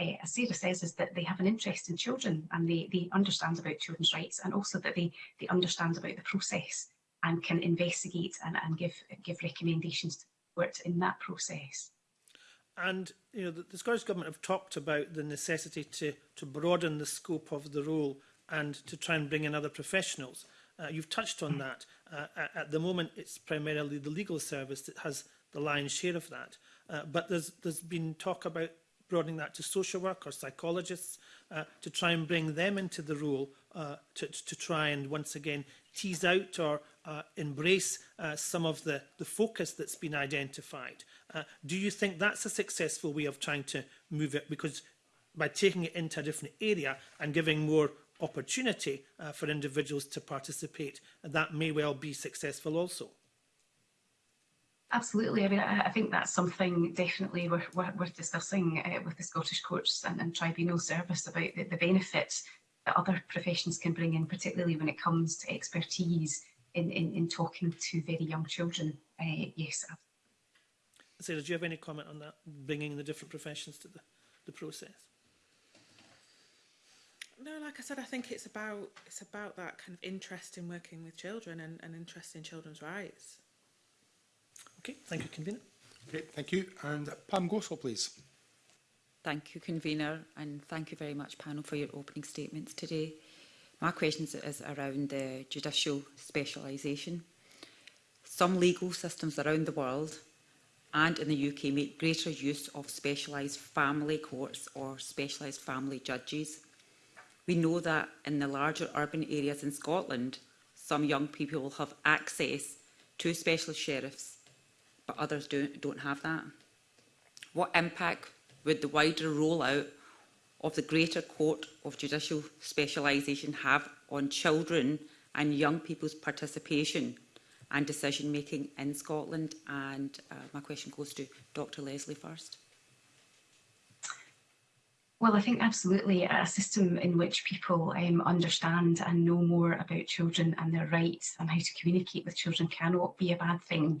uh, as Sarah says, is that they have an interest in children and they, they understand about children's rights and also that they, they understand about the process and can investigate and, and give, give recommendations to support in that process. And you know, the, the Scottish Government have talked about the necessity to, to broaden the scope of the role and to try and bring in other professionals. Uh, you've touched on that. Uh, at, the moment, it's primarily the legal service that has the lion's share of that. Uh, but there's, there's been talk about broadening that to social work or psychologists uh, to try and bring them into the role uh, to, to try and once again tease out or uh, embrace uh, some of the, the focus that's been identified. Uh, do you think that's a successful way of trying to move it? Because by taking it into a different area and giving more opportunity uh, for individuals to participate, that may well be successful also. Absolutely. I mean, I, think that's something definitely we're, we're, discussing uh, with the Scottish Courts and, and Tribunal Service about the, the benefit that other professions can bring in, particularly when it comes to expertise in, in, in talking to very young children. Uh, yes. Sarah, do you have any comment on that, bringing the different professions to the, the process? No, like I said, I think it's about it's about that kind of interest in working with children and, and interest in children's rights. Okay, thank you, convener. Okay, thank you. And Pam Gosol, please. Thank you, Convener, and thank you very much, panel, for your opening statements today. My question is around the judicial specialisation. Some legal systems around the world and in the UK make greater use of specialised family courts or specialised family judges. We know that in the larger urban areas in Scotland, some young people will have access to specialist sheriffs, but others don't, don't have that. What impact would the wider rollout of the greater court of judicial specialisation have on children and young people's participation and decision making in Scotland? And uh, my question goes to Dr Leslie first. Well, I think absolutely a system in which people um, understand and know more about children and their rights and how to communicate with children cannot be a bad thing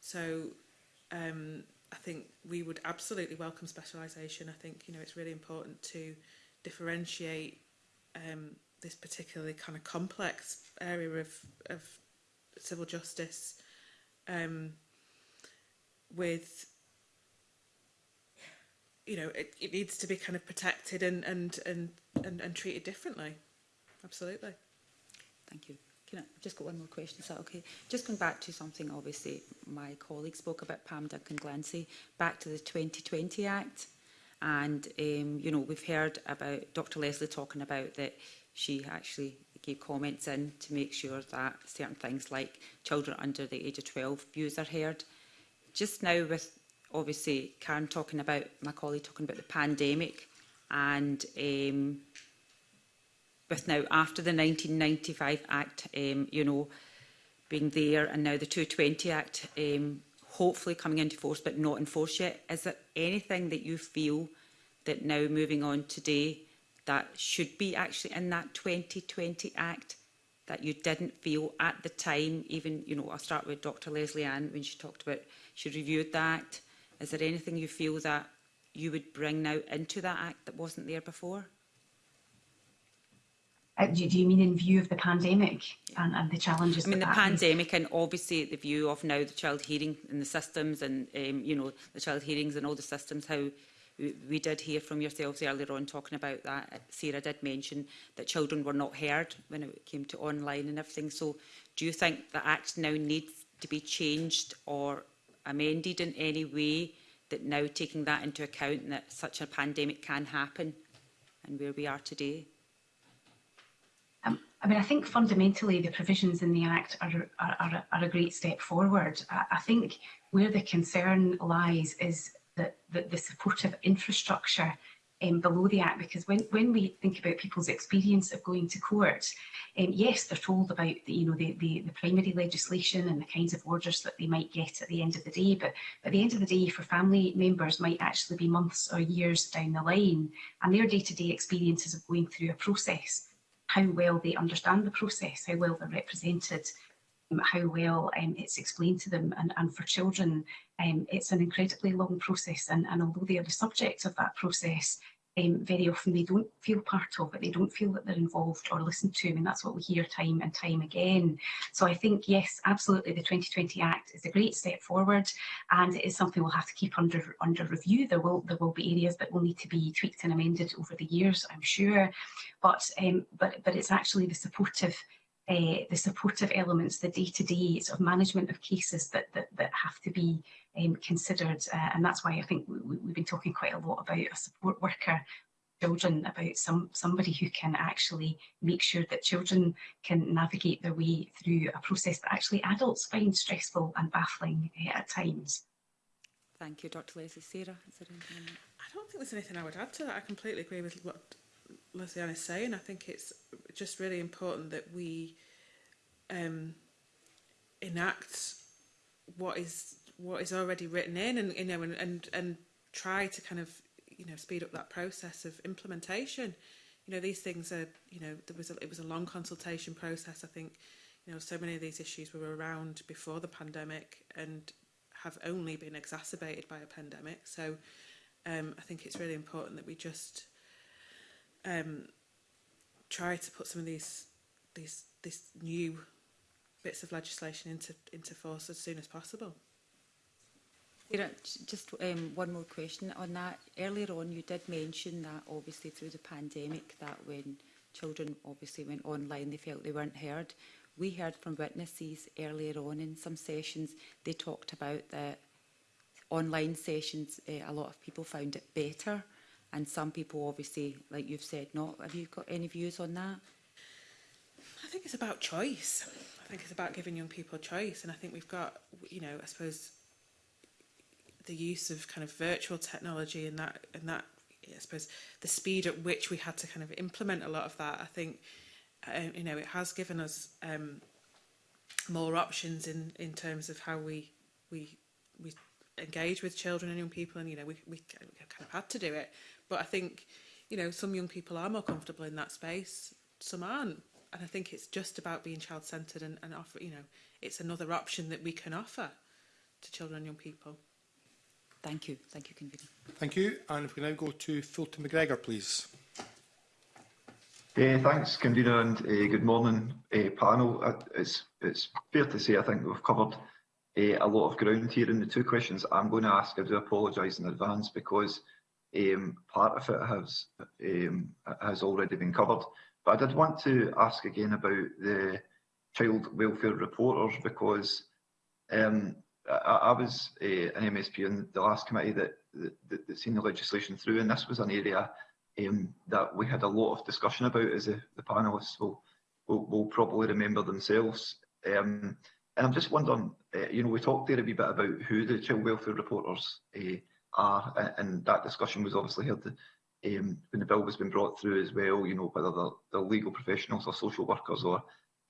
So um, I think we would absolutely welcome specialisation. I think you know it's really important to differentiate um, this particularly kind of complex area of, of civil justice um, with you know it, it needs to be kind of protected and and and and, and treated differently absolutely thank you Can I just got one more question? Is that okay? Just going back to something, obviously, my colleague spoke about, Pam Duncan Glancy, back to the 2020 Act. And, um, you know, we've heard about Dr Leslie talking about that she actually gave comments in to make sure that certain things like children under the age of 12 views are heard. Just now with, obviously, Karen talking about, my colleague talking about the pandemic and um, with now after the 1995 Act, um, you know, being there and now the 220 Act um, hopefully coming into force but not in force yet. Is there anything that you feel that now moving on today that should be actually in that 2020 Act that you didn't feel at the time, even, you know, I'll start with Dr Leslie Ann when she talked about, she reviewed that. Is there anything you feel that you would bring now into that Act that wasn't there before? Uh, do, do, you mean in view of the pandemic and, and the challenges? I mean, the pandemic is? and obviously the view of now the child hearing and the systems and, um, you know, the child hearings and all the systems, how we did hear from yourselves earlier on talking about that. Uh, Sarah did mention that children were not heard when it came to online and everything. So do you think the Act now needs to be changed or amended in any way that now taking that into account that such a pandemic can happen and where we are today? I mean, I think fundamentally the provisions in the Act are, are, are, are a great step forward. I, I think where the concern lies is that the, the supportive infrastructure um, below the Act, because when, when we think about people's experience of going to court, um, yes, they're told about the, you know, the, the, the primary legislation and the kinds of orders that they might get at the end of the day, but at the end of the day for family members might actually be months or years down the line, and their day-to-day -day experiences of going through a process how well they understand the process, how well they're represented, um, how well um, it's explained to them. And, and for children, um, it's an incredibly long process. And, and although they are the subject of that process, um, very often they don't feel part of it, they don't feel that they're involved or listened to, I mean that's what we hear time and time again. So I think yes, absolutely the 2020 Act is a great step forward and it is something we'll have to keep under under review. There will there will be areas that will need to be tweaked and amended over the years, I'm sure, but um, but but it's actually the supportive uh, the supportive elements, the day-to-day sort of management of cases that, that, that have to be um, considered. Uh, and that's why I think we, have been talking quite a lot about a support worker children about some somebody who can actually make sure that children can navigate their way through a process that actually adults find stressful and baffling uh, at times. Thank you, Dr. Leslie. Sarah, is there anything? I don't think there's anything I would add to that. I completely agree with what Leslie is saying. I think it's just really important that we um, enact what is what is already written in and you know and, and and try to kind of you know speed up that process of implementation you know these things are you know there was a, it was a long consultation process i think you know so many of these issues were around before the pandemic and have only been exacerbated by a pandemic so um i think it's really important that we just um try to put some of these these this new bits of legislation into into force as soon as possible Just um, one more question on that. Earlier on, you did mention that obviously through the pandemic, that when children obviously went online, they felt they weren't heard. We heard from witnesses earlier on in some sessions, they talked about that online sessions, uh, a lot of people found it better. And some people obviously, like you've said, not. Have you got any views on that? I think it's about choice. I think it's about giving young people choice. And I think we've got, you know, I suppose the use of kind of virtual technology and that and that I suppose the speed at which we had to kind of implement a lot of that I think um, you know it has given us um, more options in in terms of how we we we engage with children and young people and you know we, we kind of had to do it but I think you know some young people are more comfortable in that space some aren't and I think it's just about being child centered and, and offer you know it's another option that we can offer to children and young people Thank you. Thank you, Convener. Thank you. And if we now go to Fulton McGregor, please. Uh, thanks, Convener, and uh, good morning, uh, panel. Uh, it's, it's fair to say I think we've covered uh, a lot of ground here in the two questions I'm going to ask. I do apologise in advance because um, part of it has, um, has already been covered. But I did want to ask again about the child welfare reporters because um, I, I was uh, an MSP in the last committee that, that, that seen the legislation through, and this was an area um, that we had a lot of discussion about, as the, the panellists will, will, will probably remember themselves. Um, and I'm just wondering, uh, you know, we talked there a wee bit about who the child welfare reporters uh, are, and that discussion was obviously heard um, when the bill was being brought through as well, you know, whether they're, they're legal professionals or social workers or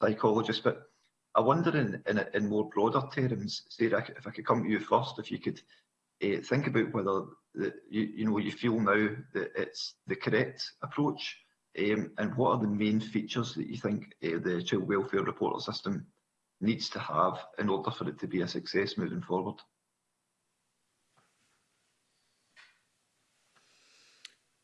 psychologists. But I wonder in, in, in more broader terms, Sarah, if I could come to you first, if you could uh, think about whether the, you, you, know you feel now that it's the correct approach um, and what are the main features that you think uh, the child welfare reporter system needs to have in order for it to be a success moving forward?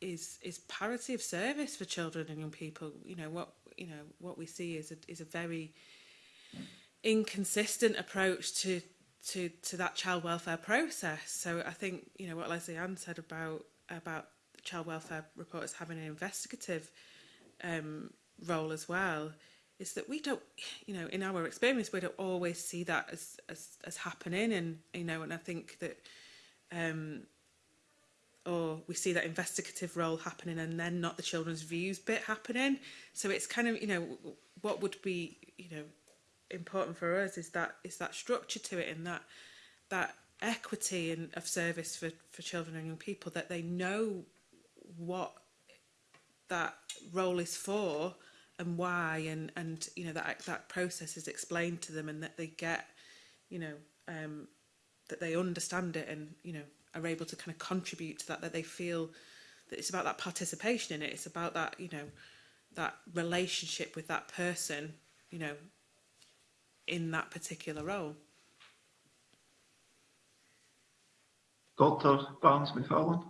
is is parity of service for children and young people. You know what you know what we see is a, is a very inconsistent approach to to to that child welfare process. So I think you know what Leslie Ann said about about child welfare reports having an investigative um, role as well is that we don't you know in our experience we don't always see that as as, as happening and you know and I think that um, oh, we see that investigative role happening and then not the children's views bit happening. So it's kind of, you know, what would be, you know, important for us is that is that structure to it and that that equity and of service for, for children and young people that they know what that role is for and why and and you know that that process is explained to them and that they get you know um that they understand it and you know are able to kind of contribute to that, that they feel that it's about that participation in it. It's about that, you know, that relationship with that person, you know, in that particular role. Dr. Barnes McFarlane.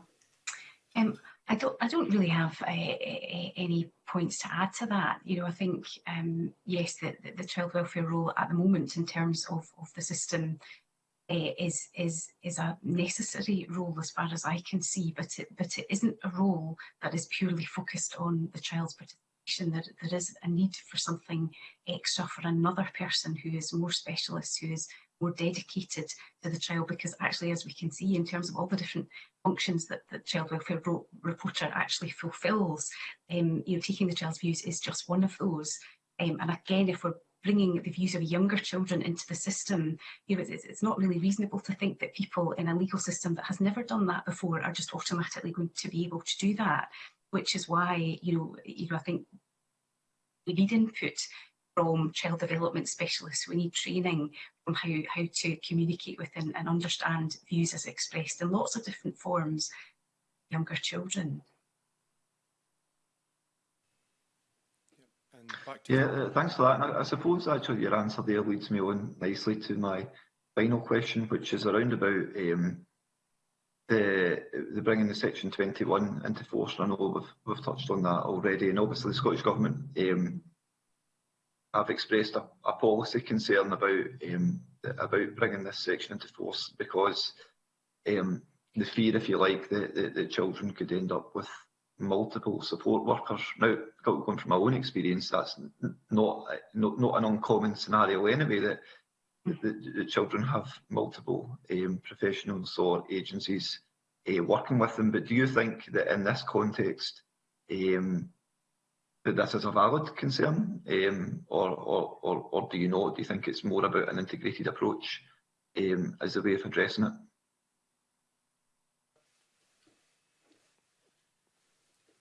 Um, I don't. I don't really have uh, any points to add to that. You know, I think um, yes, the, the, child welfare role at the moment, in terms of, of the system is is is a necessary role as far as I can see, but it, but it isn't a role that is purely focused on the child's participation. There, there is a need for something extra for another person who is more specialist, who is more dedicated to the child because actually as we can see in terms of all the different functions that the child welfare reporter actually fulfills um, you know taking the child's views is just one of those um, and again if we're bringing the views of younger children into the system, you know, it's, it's not really reasonable to think that people in a legal system that has never done that before are just automatically going to be able to do that, which is why, you know, you know I think we need input from child development specialists. We need training on how, how to communicate with and, and understand views as expressed in lots of different forms younger children. Yeah, uh, thanks for that. And I, I suppose actually your answer there leads me on nicely to my final question, which is around about um, the, the bringing the Section 21 into force. I know we've, we've touched on that already, and obviously the Scottish Government um, have expressed a, a policy concern about um, about bringing this section into force because um, the fear, if you like, that, that, that children could end up with multiple support workers. Now, going from my own experience, that's not, not, not an uncommon scenario anyway, that the, the children have multiple um, professionals or agencies uh, working with them. But do you think that in this context, um, that this is a valid concern, um, or, or, or, or do you not? Do you think it's more about an integrated approach um, as a way of addressing it?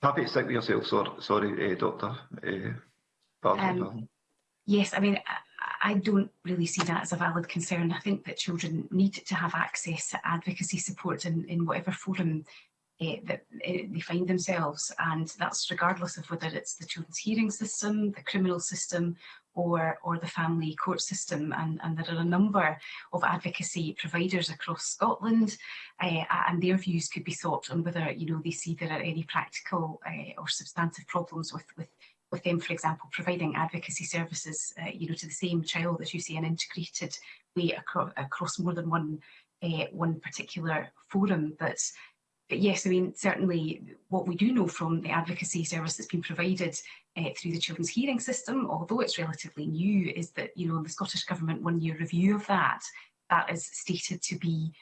Happy to stick with yourself, sor sorry, uh, e, Doctor. Uh, um, Yes, I mean, I, I don't really see that as a valid concern. I think that children need to have access to advocacy support in, in whatever forum uh, that eh, they find themselves and that's regardless of whether it's the children's hearing system, the criminal system or, or the family court system. And, and there are a number of advocacy providers across Scotland uh, and their views could be sought on whether you know, they see there are any practical uh, or substantive problems with, with with them, for example, providing advocacy services, uh, you know, to the same child as you see an integrated way acro across more than one uh, one particular forum. that's yes, I mean, certainly what we do know from the advocacy service that's been provided uh, through the Children's Hearing System, although it's relatively new, is that, you know, the Scottish Government one-year review of that, that is stated to be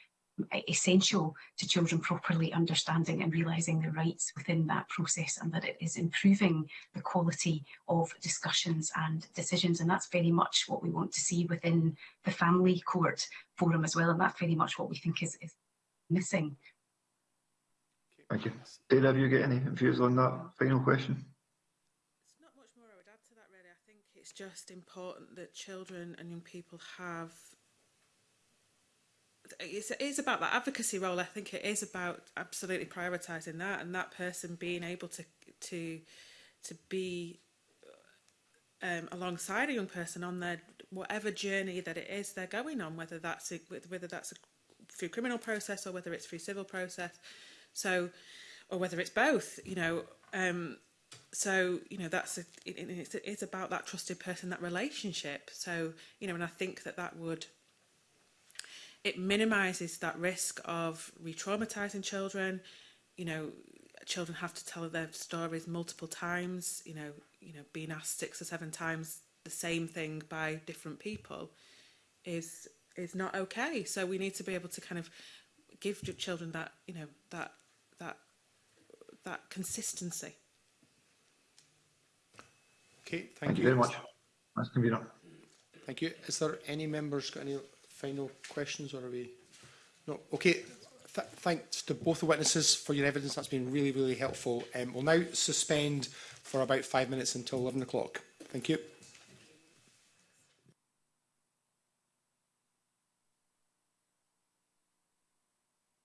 essential to children properly understanding and realising their rights within that process and that it is improving the quality of discussions and decisions and that's very much what we want to see within the family court forum as well and that's very much what we think is, is missing Thank you. Dana, have you got any views on that final question? It's not much more I would add to that, really. I think it's just important that children and young people have it's, it's about that advocacy role. I think it is about absolutely prioritising that and that person being able to to to be um, alongside a young person on their whatever journey that it is they're going on, whether that's a, whether that's a, through criminal process or whether it's through civil process. So, or whether it's both, you know. Um, so you know that's a, it, it's, it's about that trusted person that relationship so you know and i think that that would it minimizes that risk of re-traumatizing children you know children have to tell their stories multiple times you know you know being asked six or seven times the same thing by different people is is not okay so we need to be able to kind of give children that you know that that that consistency. Okay, thank, thank you, you very much. That's convener. Thank you. Is there any members got any final questions or are we? No. Okay. Th thanks to both the witnesses for your evidence. That's been really, really helpful. Um, we'll now suspend for about five minutes until 11 o'clock. Thank you.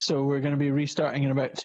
So we're going to be restarting in about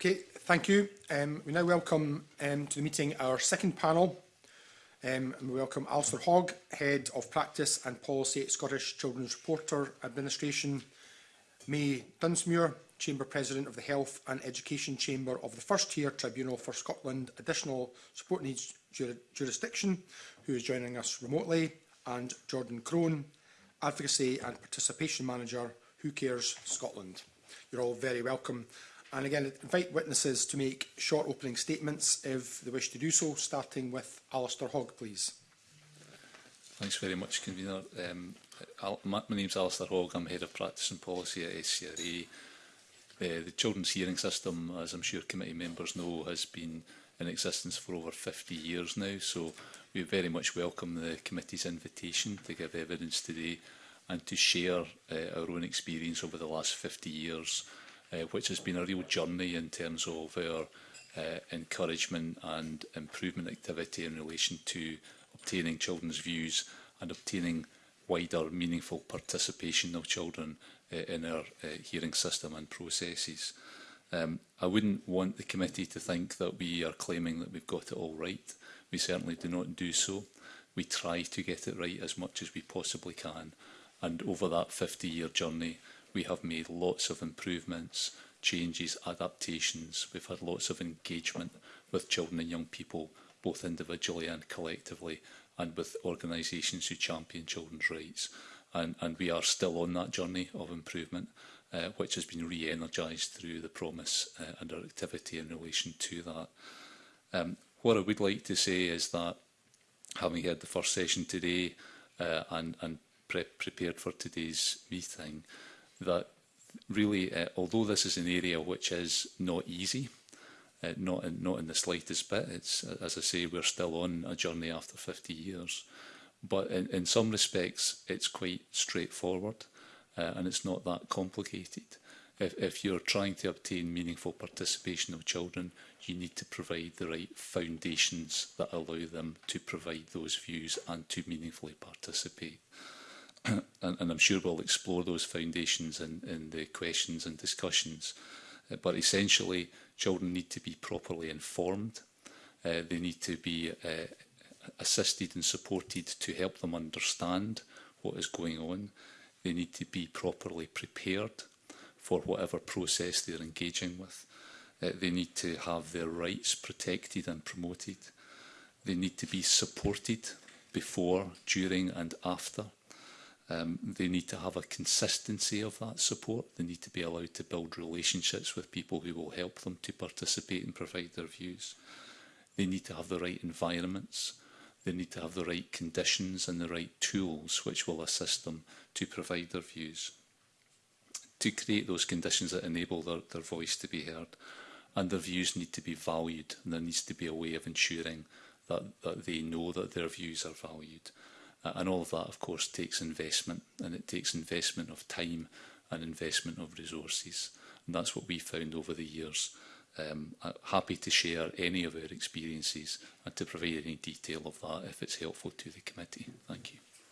Okay, thank you. Um, we now welcome um, to the meeting our second panel. Um, and we welcome Alistair Hogg, Head of Practice and Policy at Scottish Children's Reporter Administration, May Dunsmuir, Chamber President of the Health and Education Chamber of the First Tier Tribunal for Scotland Additional Support Needs Jur Jurisdiction, who is joining us remotely, and Jordan Crone, Advocacy and Participation Manager, Who Cares Scotland. You're all very welcome. And again, invite witnesses to make short opening statements if they wish to do so, starting with Alistair Hogg, please. Thanks very much, Convener. Um, Al my, my is Alistair Hogg. I'm Head of Practice and Policy at SCRA. Uh, the Children's Hearing System, as I'm sure committee members know, has been in existence for over 50 years now, so we very much welcome the committee's invitation to give evidence today and to share uh, our own experience over the last 50 years uh, which has been a real journey in terms of our uh, encouragement and improvement activity in relation to obtaining children's views and obtaining wider meaningful participation of children uh, in our uh, hearing system and processes. Um, I wouldn't want the committee to think that we are claiming that we've got it all right. We certainly do not do so. We try to get it right as much as we possibly can. And over that 50-year journey, we have made lots of improvements, changes, adaptations. We've had lots of engagement with children and young people, both individually and collectively, and with organisations who champion children's rights. And, and we are still on that journey of improvement, uh, which has been re-energised through the promise uh, and our activity in relation to that. Um, what I would like to say is that, having had the first session today uh, and, and pre prepared for today's meeting, that really, uh, although this is an area which is not easy, uh, not, in, not in the slightest bit, it's, as I say, we're still on a journey after 50 years, but in, in some respects, it's quite straightforward uh, and it's not that complicated. If, if you're trying to obtain meaningful participation of children, you need to provide the right foundations that allow them to provide those views and to meaningfully participate. and, and I'm sure we'll explore those foundations in, in the questions and discussions. Uh, but essentially, children need to be properly informed. Uh, they need to be uh, assisted and supported to help them understand what is going on. They need to be properly prepared for whatever process they're engaging with. Uh, they need to have their rights protected and promoted. They need to be supported before, during and after Um, they need to have a consistency of that support. They need to be allowed to build relationships with people who will help them to participate and provide their views. They need to have the right environments. They need to have the right conditions and the right tools which will assist them to provide their views. To create those conditions that enable their, their voice to be heard. And their views need to be valued. And there needs to be a way of ensuring that, that they know that their views are valued and all of that, of course, takes investment, and it takes investment of time and investment of resources. And that's what we found over the years. Um, happy to share any of our experiences and to provide any detail of that if it's helpful to the committee. Thank you.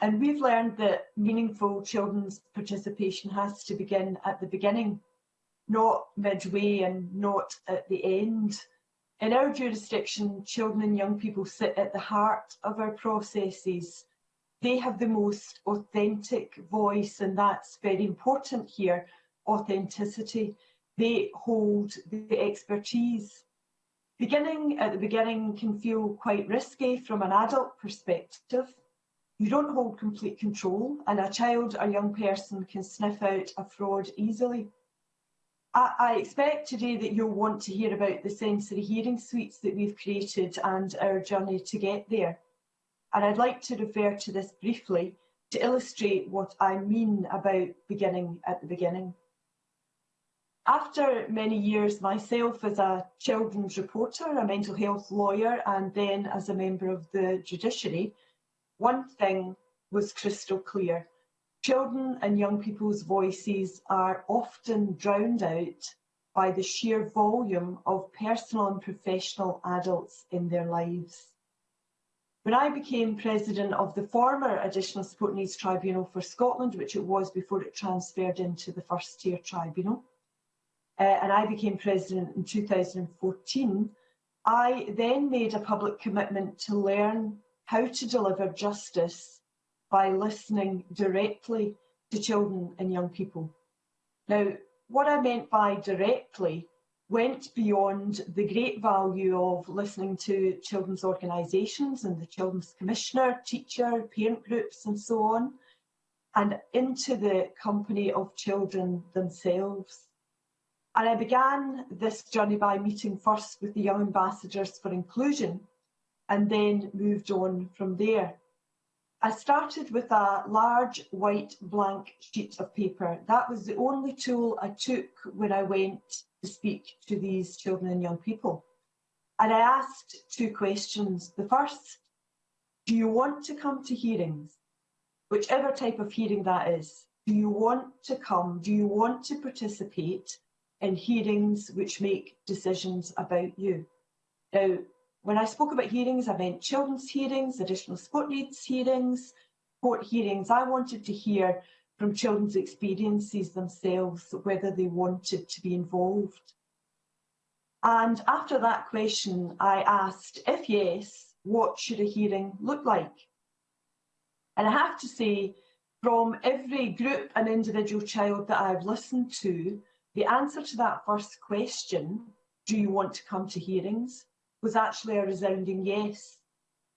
And we've learned that meaningful children's participation has to begin at the beginning, not midway and not at the end. In our jurisdiction, children and young people sit at the heart of our processes. They have the most authentic voice and that's very important here authenticity. They hold the expertise. Beginning at the beginning can feel quite risky from an adult perspective. You don't hold complete control and a child or young person can sniff out a fraud easily. I, I expect today that you'll want to hear about the sensory hearing suites that we've created and our journey to get there. And I'd like to refer to this briefly to illustrate what I mean about beginning at the beginning. after many years myself as a children's reporter, a mental health lawyer, and then as a member of the judiciary, one thing was crystal clear. Children and young people's voices are often drowned out by the sheer volume of personal and professional adults in their lives. When I became president of the former Additional Support Needs Tribunal for Scotland, which it was before it transferred into the first tier tribunal, uh, and I became president in 2014, I then made a public commitment to learn how to deliver justice by listening directly to children and young people. Now, what I meant by directly went beyond the great value of listening to children's organisations and the Children's Commissioner, teacher, parent groups and so on, and into the company of children themselves. And I began this journey by meeting first with the Young Ambassadors for Inclusion and then moved on from there. I started with a large white blank sheet of paper. That was the only tool I took when I went to speak to these children and young people. And I asked two questions. The first, do you want to come to hearings? Whichever type of hearing that is. Do you want to come? Do you want to participate? in hearings which make decisions about you. Now, when I spoke about hearings, I meant children's hearings, additional support needs hearings, court hearings. I wanted to hear from children's experiences themselves whether they wanted to be involved. And after that question, I asked, if yes, what should a hearing look like? And I have to say, from every group and individual child that I've listened to, the answer to that first question, do you want to come to hearings, was actually a resounding yes.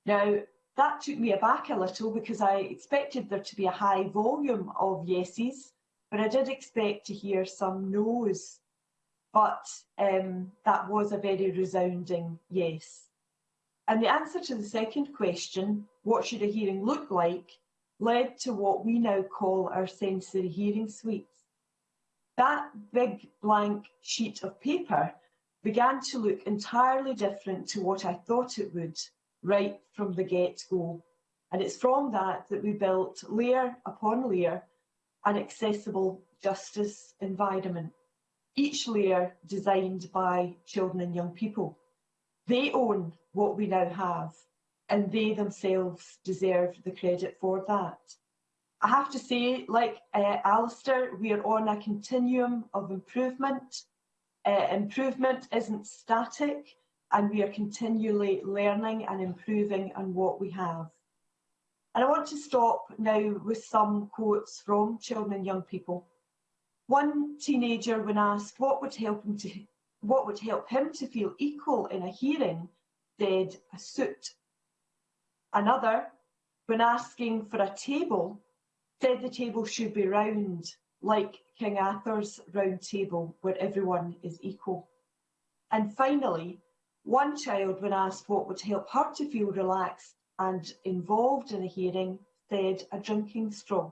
Now, that took me aback a little because I expected there to be a high volume of yeses, but I did expect to hear some noes. But um, that was a very resounding yes. And the answer to the second question, what should a hearing look like, led to what we now call our sensory hearing suite. That big blank sheet of paper began to look entirely different to what I thought it would right from the get-go. And it's from that that we built layer upon layer an accessible justice environment, each layer designed by children and young people. They own what we now have, and they themselves deserve the credit for that. I have to say, like uh, Alistair, we are on a continuum of improvement. Uh, improvement isn't static and we are continually learning and improving on what we have. And I want to stop now with some quotes from children and young people. One teenager, when asked what would help him to what would help him to feel equal in a hearing, said a suit. Another, when asking for a table, said the table should be round, like King Arthur's round table, where everyone is equal. And finally, one child, when asked what would help her to feel relaxed and involved in a hearing, said a drinking straw.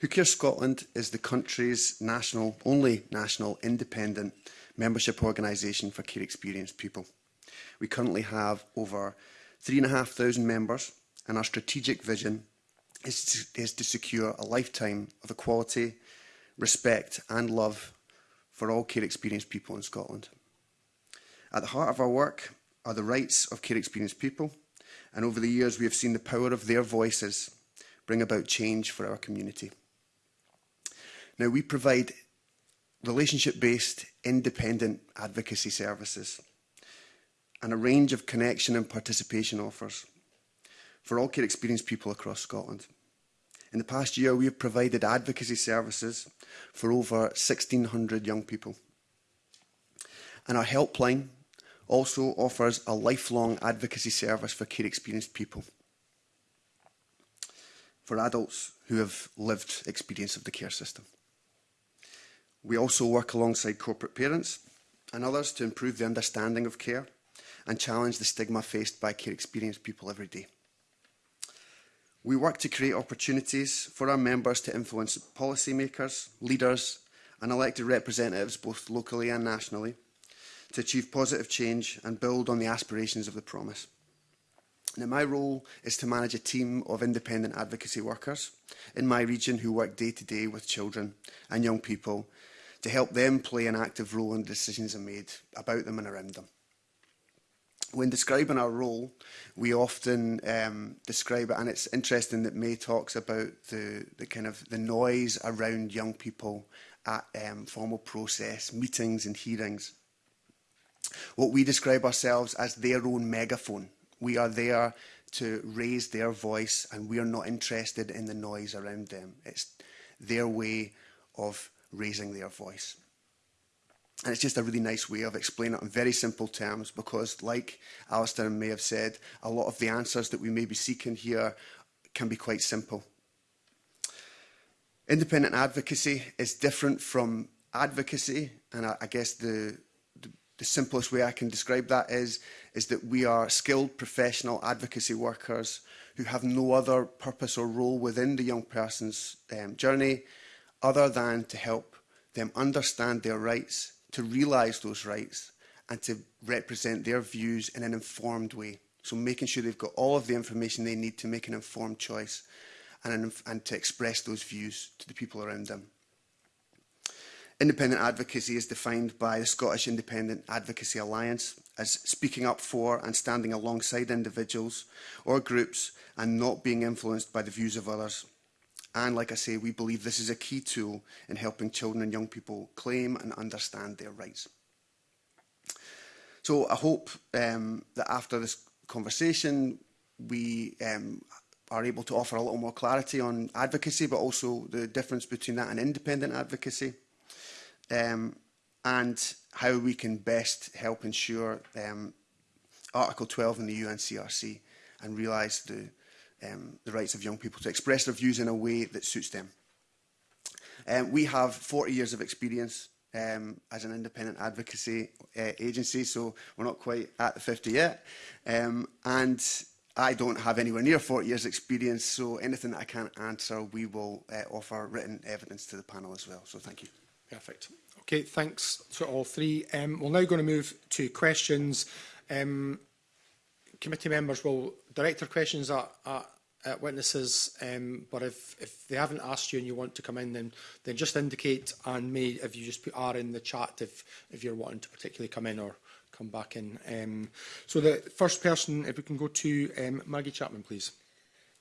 Who Cares Scotland is the country's national, only national independent membership organisation for care experienced people. We currently have over 3,500 members and our strategic vision is to, is to secure a lifetime of equality, respect and love for all care experienced people in Scotland. At the heart of our work are the rights of care experienced people and over the years we have seen the power of their voices bring about change for our community. Now we provide relationship-based independent advocacy services and a range of connection and participation offers for all care experienced people across Scotland. In the past year, we have provided advocacy services for over 1,600 young people. And our helpline also offers a lifelong advocacy service for care experienced people, for adults who have lived experience of the care system. We also work alongside corporate parents and others to improve the understanding of care and challenge the stigma faced by care experienced people every day. We work to create opportunities for our members to influence policymakers, leaders and elected representatives both locally and nationally to achieve positive change and build on the aspirations of the promise. Now, my role is to manage a team of independent advocacy workers in my region who work day to day with children and young people to help them play an active role in the decisions are made about them and around them. When describing our role, we often um, describe it, and it's interesting that May talks about the, the kind of the noise around young people at um, formal process, meetings and hearings. What we describe ourselves as their own megaphone. We are there to raise their voice and we are not interested in the noise around them. It's their way of raising their voice. And it's just a really nice way of explaining it in very simple terms because, like Alistair May have said, a lot of the answers that we may be seeking here can be quite simple. Independent advocacy is different from advocacy, and I, I guess the, the, the simplest way I can describe that is, is that we are skilled professional advocacy workers who have no other purpose or role within the young person's um, journey other than to help them understand their rights to realise those rights and to represent their views in an informed way. So making sure they've got all of the information they need to make an informed choice and, and to express those views to the people around them. Independent advocacy is defined by the Scottish Independent Advocacy Alliance as speaking up for and standing alongside individuals or groups and not being influenced by the views of others. And like I say, we believe this is a key tool in helping children and young people claim and understand their rights. So I hope um, that after this conversation, we um, are able to offer a little more clarity on advocacy, but also the difference between that and independent advocacy, um, and how we can best help ensure um, Article 12 in the UNCRC and realise the um, the rights of young people to express their views in a way that suits them. Um, we have 40 years of experience um, as an independent advocacy uh, agency, so we're not quite at the 50 yet. Um, and I don't have anywhere near 40 years experience, so anything that I can't answer, we will uh, offer written evidence to the panel as well. So thank you. Perfect. Okay, thanks to all three. Um, we're now going to move to questions. Um, committee members will direct their questions at, at, at witnesses, um, but if, if they haven't asked you and you want to come in, then, then just indicate and may, if you just put R in the chat, if, if you're wanting to particularly come in or come back in. Um, so the first person, if we can go to um, Maggie Chapman, please.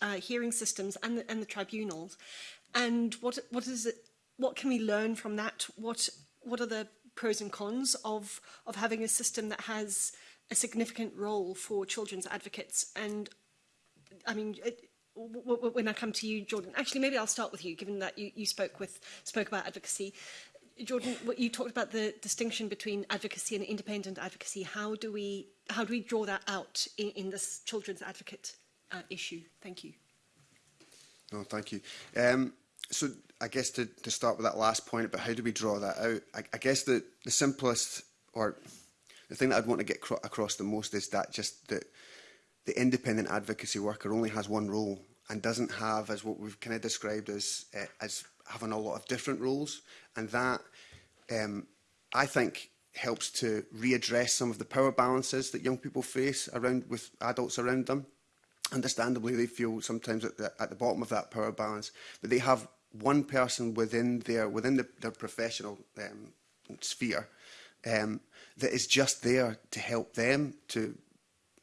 uh, hearing systems and the, and the tribunals, and what what is it? What can we learn from that? What what are the pros and cons of of having a system that has a significant role for children's advocates and I mean, it, uh, when I come to you, Jordan, actually, maybe I'll start with you, given that you, you spoke with spoke about advocacy. Jordan, what you talked about the distinction between advocacy and independent advocacy. How do we how do we draw that out in, in this children's advocate uh, issue? Thank you. No, thank you. Um, so I guess to, to start with that last point about how do we draw that out, I, I guess the, the simplest or the thing that I'd want to get across the most is that just that the independent advocacy worker only has one role and doesn't have as what we've kind of described as uh, as having a lot of different roles and that um, I think helps to readdress some of the power balances that young people face around with adults around them. Understandably, they feel sometimes at the, at the bottom of that power balance, but they have one person within their within the, their professional um, sphere um, that is just there to help them to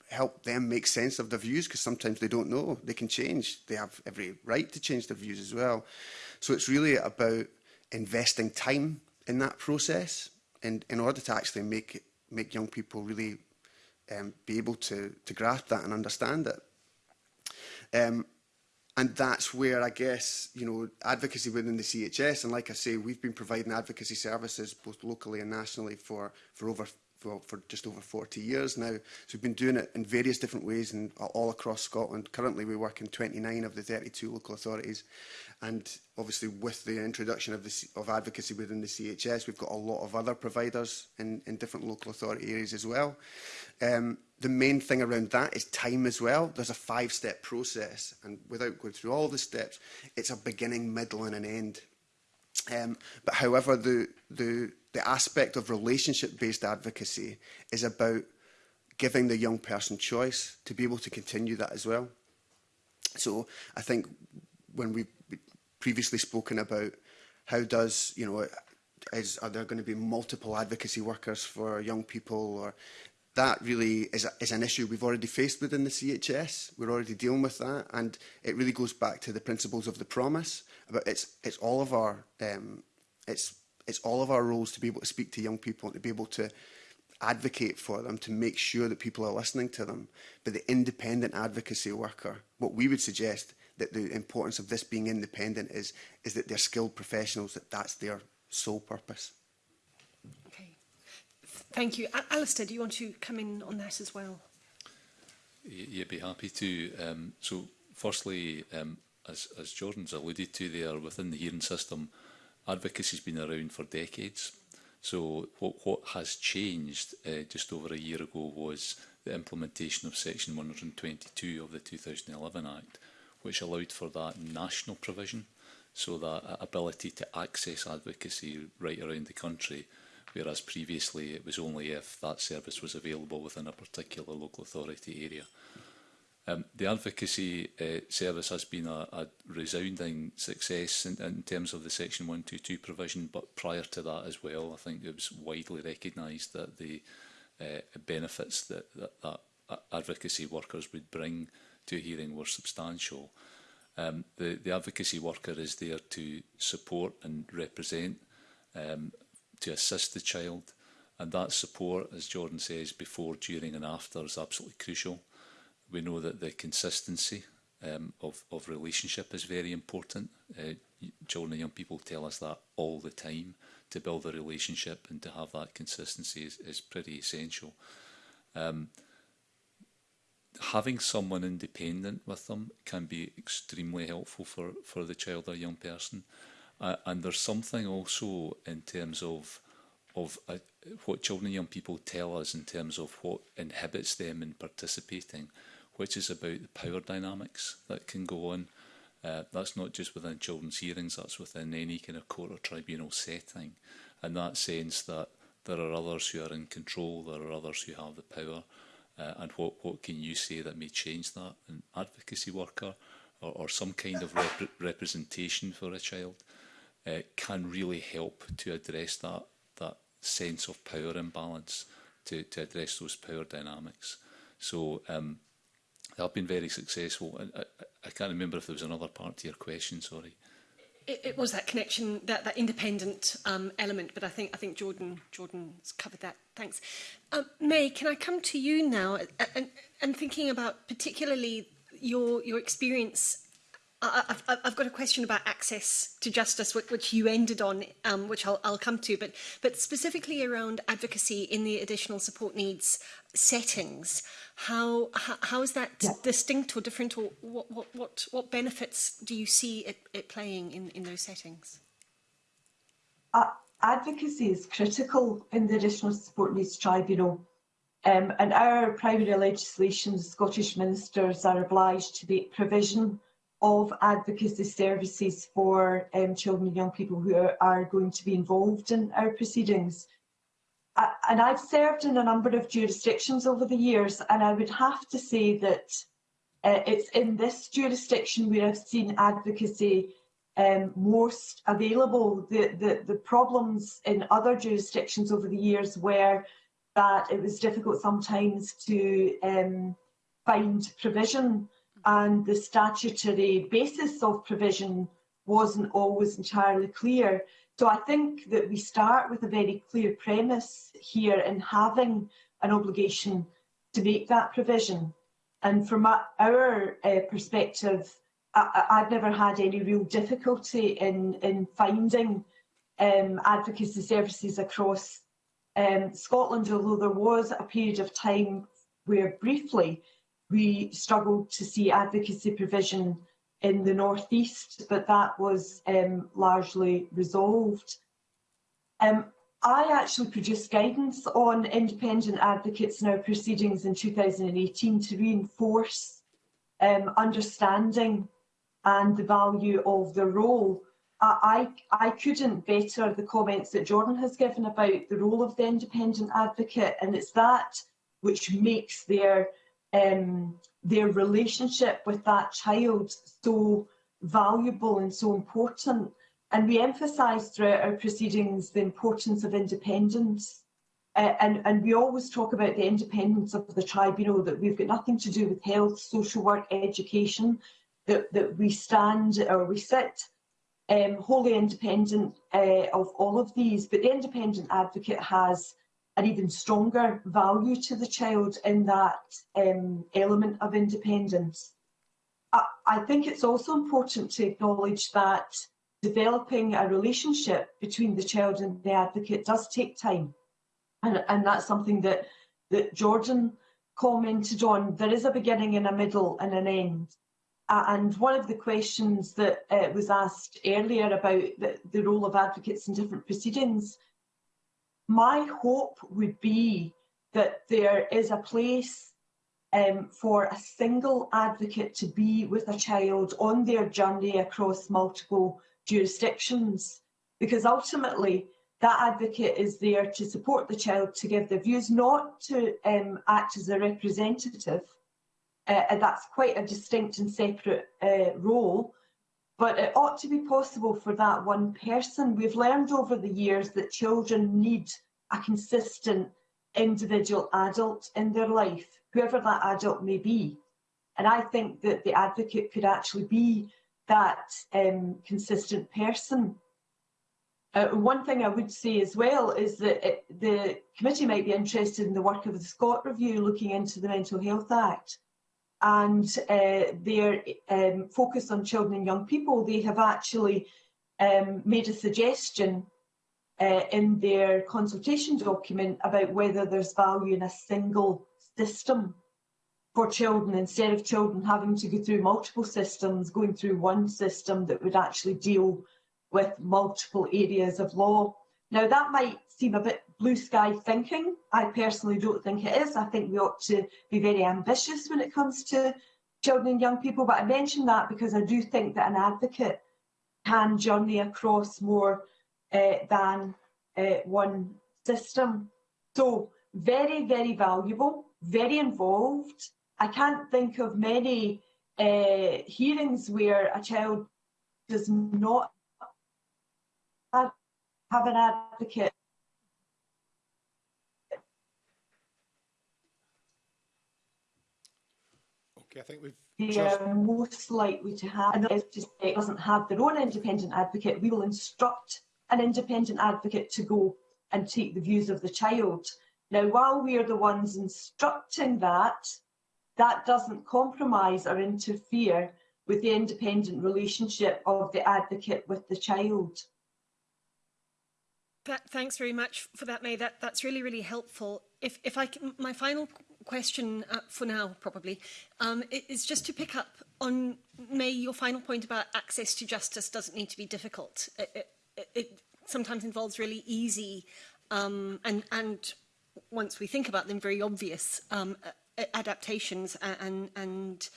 help them make sense of their views because sometimes they don't know. They can change. They have every right to change their views as well. So it's really about investing time in that process and in order to actually make it, make young people really um, be able to, to grasp that and understand it. Um, and that's where I guess, you know, advocacy within the CHS, and like I say, we've been providing advocacy services both locally and nationally for, for over for, for just over 40 years now. So we've been doing it in various different ways and all across Scotland. Currently we work in 29 of the 32 local authorities and obviously with the introduction of, the, of advocacy within the CHS we've got a lot of other providers in, in different local authority areas as well. Um, the main thing around that is time as well. There's a five-step process and without going through all the steps, it's a beginning, middle and an end Um, but however, the, the, the aspect of relationship-based advocacy is about giving the young person choice to be able to continue that as well. So I think when we've previously spoken about how does, you know, is, are there going to be multiple advocacy workers for young people or that really is, a, is an issue we've already faced within the CHS. We're already dealing with that and it really goes back to the principles of the promise But it's it's all of our um, it's it's all of our roles to be able to speak to young people and to be able to advocate for them to make sure that people are listening to them. But the independent advocacy worker, what we would suggest that the importance of this being independent is is that they're skilled professionals, that that's their sole purpose. Okay. Thank you. Al Alistair, do you want to come in on that as well? You'd be happy to. Um, so firstly, um, as, as Jordan's alluded to there, within the hearing system, advocacy's been around for decades. So what, what has changed uh, just over a year ago was the implementation of Section 122 of the 2011 Act, which allowed for that national provision, so that ability to access advocacy right around the country, whereas previously it was only if that service was available within a particular local authority area. Um, the advocacy uh, service has been a, a resounding success in, in terms of the Section 122 provision, but prior to that as well, I think it was widely recognised that the uh, benefits that, that, that advocacy workers would bring to a hearing were substantial. Um, the, the advocacy worker is there to support and represent, um, to assist the child, and that support, as Jordan says, before, during and after is absolutely crucial. We know that the consistency um, of, of relationship is very important. Uh, children and young people tell us that all the time. To build a relationship and to have that consistency is, is pretty essential. Um, having someone independent with them can be extremely helpful for, for the child or young person. Uh, and there's something also in terms of of uh, what children and young people tell us in terms of what inhibits them in participating which is about the power dynamics that can go on. Uh, that's not just within children's hearings, that's within any kind of court or tribunal setting. In that sense that there are others who are in control, there are others who have the power, uh, and what, what can you say that may change that? An advocacy worker or, or some kind of rep representation for a child uh, can really help to address that, that sense of power imbalance, to, to address those power dynamics. So um, have been very successful. I, I, I can't remember if there was another part to your question, sorry. It, it was that connection, that, that independent um, element, but I think, I think Jordan, Jordan's covered that. Thanks. Um, May, can I come to you now? And, and thinking about particularly your, your experience I, I've, I've got a question about access to justice, which, which you ended on, um, which I'll, I'll come to, but, but specifically around advocacy in the additional support needs settings. How, how, how is that yeah. distinct or different, or what, what, what, what benefits do you see it, it playing in, in those settings? Uh, advocacy is critical in the additional support needs tribunal um, and our primary legislation, the Scottish ministers are obliged to make provision of advocacy services for um, children and young people who are, are going to be involved in our proceedings. I, and I've served in a number of jurisdictions over the years, and I would have to say that uh, it's in this jurisdiction where I've seen advocacy um, most available. The, the, the problems in other jurisdictions over the years were that it was difficult sometimes to um, find provision and the statutory basis of provision wasn't always entirely clear. So I think that we start with a very clear premise here in having an obligation to make that provision. And from our uh, perspective, I, have never had any real difficulty in, in finding um, advocacy services across um, Scotland, although there was a period of time where briefly we struggled to see advocacy provision in the northeast, but that was um, largely resolved. Um, I actually produced guidance on independent advocates in our proceedings in 2018 to reinforce um, understanding and the value of the role. I, I, I couldn't better the comments that Jordan has given about the role of the independent advocate, and it's that which makes their um, their relationship with that child so valuable and so important. And we emphasise throughout our proceedings the importance of independence. Uh, and, and we always talk about the independence of the tribunal, that we've got nothing to do with health, social work, education, that, that we stand or we sit um, wholly independent uh, of all of these. But the independent advocate has an even stronger value to the child in that um, element of independence. I, I think it's also important to acknowledge that developing a relationship between the child and the advocate does take time. And, and that's something that, that Jordan commented on. There is a beginning and a middle and an end. Uh, and one of the questions that uh, was asked earlier about the, the role of advocates in different proceedings my hope would be that there is a place um, for a single advocate to be with a child on their journey across multiple jurisdictions. Because ultimately, that advocate is there to support the child, to give their views, not to um, act as a representative. Uh, and that's quite a distinct and separate uh, role. but it ought to be possible for that one person. We've learned over the years that children need a consistent individual adult in their life, whoever that adult may be. And I think that the advocate could actually be that um, consistent person. Uh, one thing I would say as well is that it, the committee might be interested in the work of the Scott Review looking into the Mental Health Act and uh, their um, focus on children and young people, they have actually um, made a suggestion uh, in their consultation document about whether there's value in a single system for children instead of children having to go through multiple systems, going through one system that would actually deal with multiple areas of law. Now, that might seem a bit blue sky thinking. I personally don't think it is. I think we ought to be very ambitious when it comes to children and young people. But I mention that because I do think that an advocate can journey across more uh, than uh, one system. So very, very valuable, very involved. I can't think of many uh, hearings where a child does not have have an advocate Okay, I think we've they are uh, most likely to have, and it doesn't have their own independent advocate, we will instruct an independent advocate to go and take the views of the child. Now, while we are the ones instructing that, that doesn't compromise or interfere with the independent relationship of the advocate with the child. That, thanks very much for that, May. That, that's really, really helpful. If, if I can, my final question uh, for now, probably, um, is just to pick up on, May, your final point about access to justice doesn't need to be difficult. It, it, it sometimes involves really easy um, and, and once we think about them, very obvious um, adaptations and, and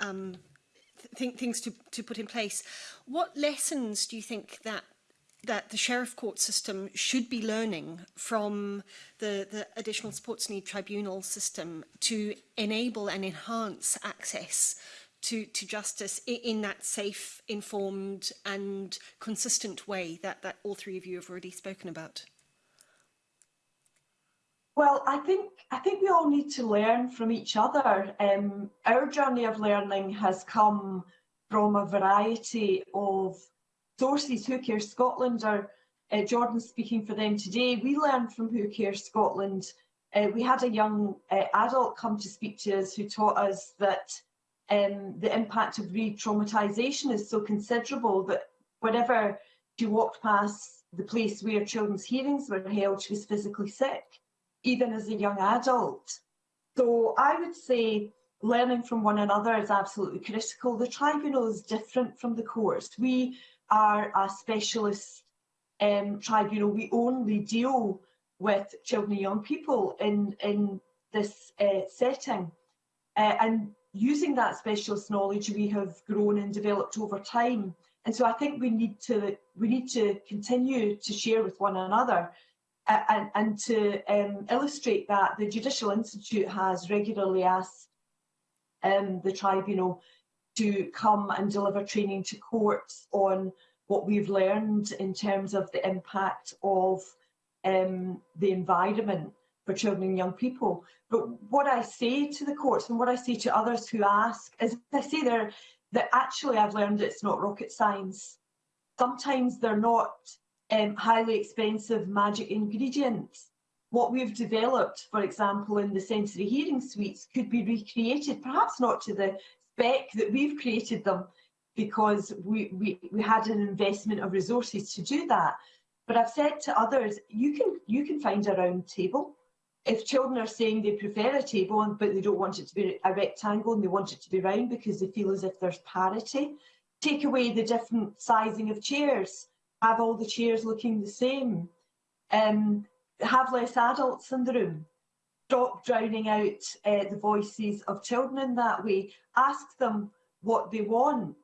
um, th things to, to put in place. What lessons do you think that that the sheriff court system should be learning from the, the additional sports need tribunal system to enable and enhance access to, to justice in, in that safe, informed and consistent way that, that all three of you have already spoken about? Well, I think I think we all need to learn from each other. Um, our journey of learning has come from a variety of sources, Who Cares Scotland, or uh, Jordan speaking for them today, we learned from Who Cares Scotland. Uh, we had a young uh, adult come to speak to us who taught us that um, the impact of re-traumatisation is so considerable that whenever she walked past the place where children's hearings were held, she was physically sick, even as a young adult. So I would say learning from one another is absolutely critical. The tribunal is different from the courts. We are a specialist um, tribunal. We only deal with children and young people in, in this uh, setting. Uh, and using that specialist knowledge we have grown and developed over time. And so I think we need to we need to continue to share with one another uh, and, and to um, illustrate that the Judicial Institute has regularly asked um, the tribunal to come and deliver training to courts on what we've learned in terms of the impact of um, the environment for children and young people. But what I say to the courts and what I say to others who ask is I say there that actually I've learned it's not rocket science. Sometimes they're not um, highly expensive magic ingredients. What we've developed, for example, in the sensory hearing suites could be recreated, perhaps not to the spec that we've created them because we, we, we had an investment of resources to do that. But I've said to others, you can, you can find a round table. If children are saying they prefer a table but they don't want it to be a rectangle and they want it to be round because they feel as if there's parity, take away the different sizing of chairs, have all the chairs looking the same, um, have less adults in the room, stop drowning out uh, the voices of children in that way. Ask them what they want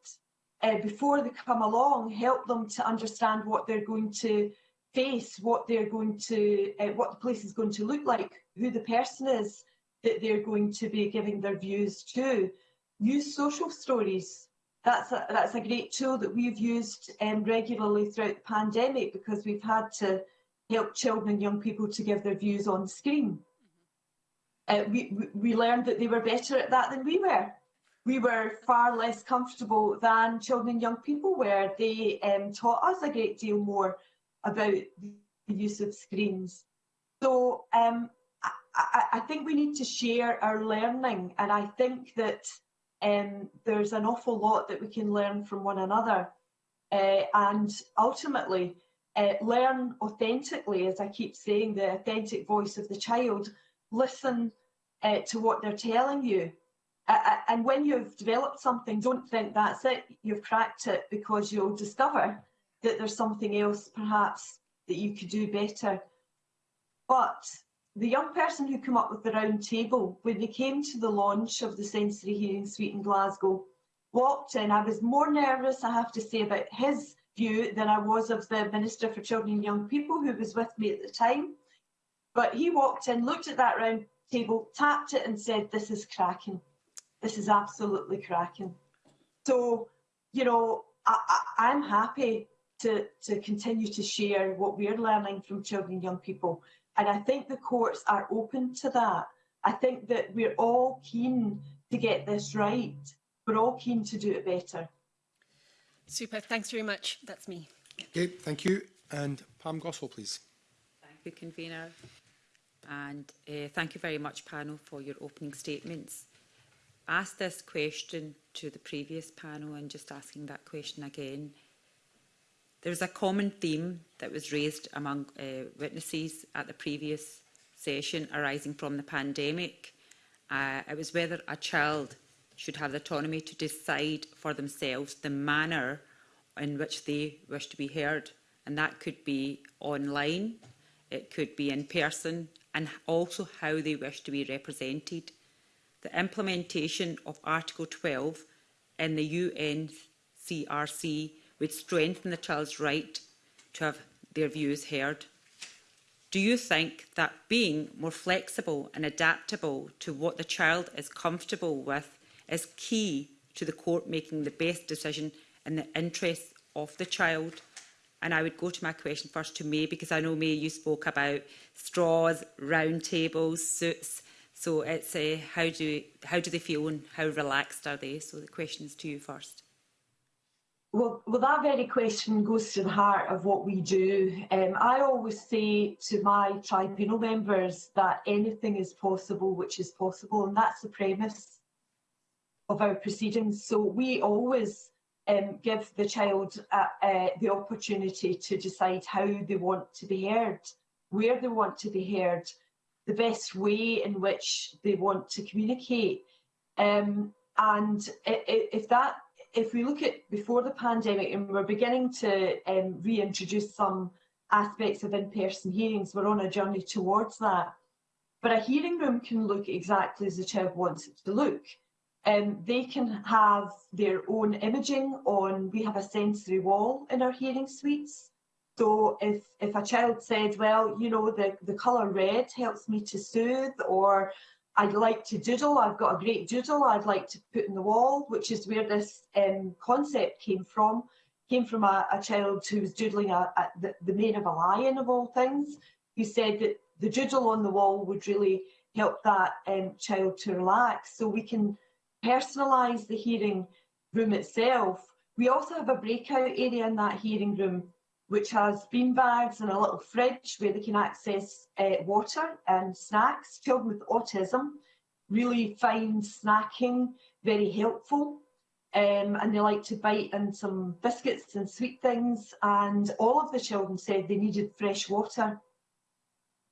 uh, before they come along. Help them to understand what they're going to face, what they're going to, uh, what the place is going to look like, who the person is that they're going to be giving their views to. Use social stories. That's a, that's a great tool that we've used um, regularly throughout the pandemic because we've had to help children and young people to give their views on screen. Uh, we, we learned that they were better at that than we were. We were far less comfortable than children and young people were. They um, taught us a great deal more about the use of screens. So um, I, I, think we need to share our learning, and I think that um, there's an awful lot that we can learn from one another. Uh, and ultimately, uh, learn authentically, as I keep saying, the authentic voice of the child listen uh, to what they're telling you. Uh, and when you've developed something, don't think that's it. You've cracked it because you'll discover that there's something else perhaps that you could do better. But the young person who came up with the round table, when they came to the launch of the sensory hearing suite in Glasgow, walked in. I was more nervous, I have to say, about his view than I was of the Minister for Children and Young People who was with me at the time. But he walked in, looked at that round table, tapped it and said, this is cracking. This is absolutely cracking. So, you know, I, I, I'm happy to, to continue to share what we're learning from children and young people. And I think the courts are open to that. I think that we're all keen to get this right. We're all keen to do it better. Super, thanks very much. That's me. Okay, thank you. And Pam Goswell, please. ACBU convener. And uh, thank you very much, panel, for your opening statements. I asked this question to the previous panel and just asking that question again. There was a common theme that was raised among uh, witnesses at the previous session arising from the pandemic. Uh, it was whether a child should have the autonomy to decide for themselves the manner in which they wish to be heard. And that could be online, it could be in person, and also how they wish to be represented. The implementation of Article 12 in the UNCRC would strengthen the child's right to have their views heard. Do you think that being more flexible and adaptable to what the child is comfortable with is key to the court making the best decision in the interests of the child? And I would go to my question first to May, because I know, May, you spoke about straws, round tables, suits. So it's uh, how, do, how do they feel and how relaxed are they? So the question is to you first. Well, well, that very question goes to the heart of what we do. Um, I always say to my tribunal members that anything is possible which is possible, and that's the premise of our proceedings. So we always um, give the child uh, uh, the opportunity to decide how they want to be heard, where they want to be heard, the best way in which they want to communicate. Um, and if that, if we look at before the pandemic, and we're beginning to um, reintroduce some aspects of in-person hearings, we're on a journey towards that. But a hearing room can look exactly as the child wants it to look. Um, they can have their own imaging on, we have a sensory wall in our hearing suites. So if, if a child said, well, you know, the, the colour red helps me to soothe or I'd like to doodle, I've got a great doodle I'd like to put in the wall, which is where this um, concept came from, came from a, a child who was doodling a, a, the, the mane of a lion of all things, who said that the doodle on the wall would really help that um, child to relax. So we can personalise the hearing room itself, we also have a breakout area in that hearing room which has bean bags and a little fridge where they can access uh, water and snacks. Children with autism really find snacking very helpful um, and they like to bite in some biscuits and sweet things and all of the children said they needed fresh water.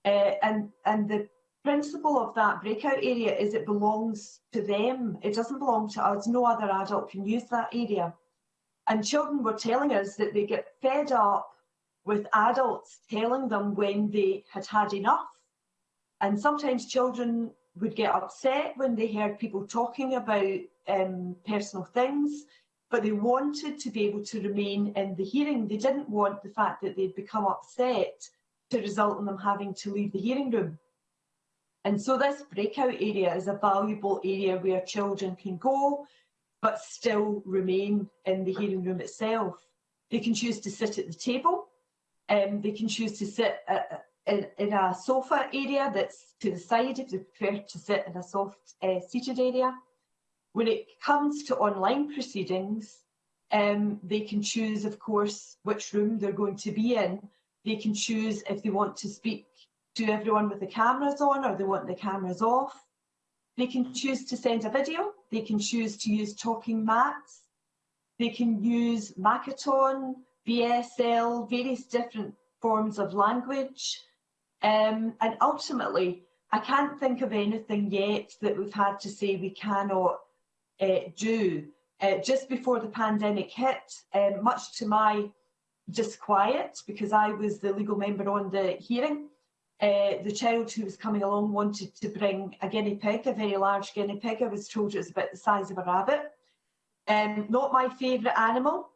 Uh, and, and the principle of that breakout area is it belongs to them. It doesn't belong to us. No other adult can use that area. And children were telling us that they get fed up with adults telling them when they had had enough. And sometimes children would get upset when they heard people talking about um, personal things, but they wanted to be able to remain in the hearing. They didn't want the fact that they'd become upset to result in them having to leave the hearing room. And so this breakout area is a valuable area where children can go but still remain in the hearing room itself. They can choose to sit at the table, um, they can choose to sit at, uh, uh, in, in a sofa area that's to the side if they prefer to sit in a soft uh, seated area. When it comes to online proceedings, um, they can choose, of course, which room they're going to be in. They can choose if they want to speak to everyone with the cameras on or they want the cameras off. They can choose to send a video, they can choose to use talking mats, they can use Makaton, BSL, various different forms of language. Um, and ultimately, I can't think of anything yet that we've had to say we cannot uh, do. Uh, just before the pandemic hit, um, much to my disquiet, because I was the legal member on the hearing, uh, the child who was coming along wanted to bring a guinea pig, a very large guinea pig. I was told it was about the size of a rabbit. Um, not my favourite animal,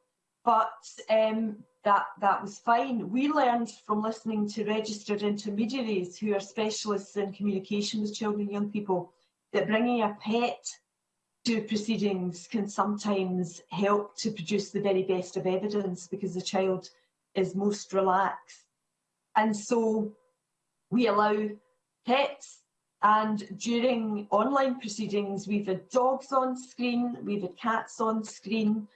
but um, that, that was fine. We learned from listening to registered intermediaries who are specialists in communication with children and young people that bringing a pet to proceedings can sometimes help to produce the very best of evidence because the child is most relaxed. And so we allow pets and during online proceedings we've had dogs on screen, we've had cats on screen,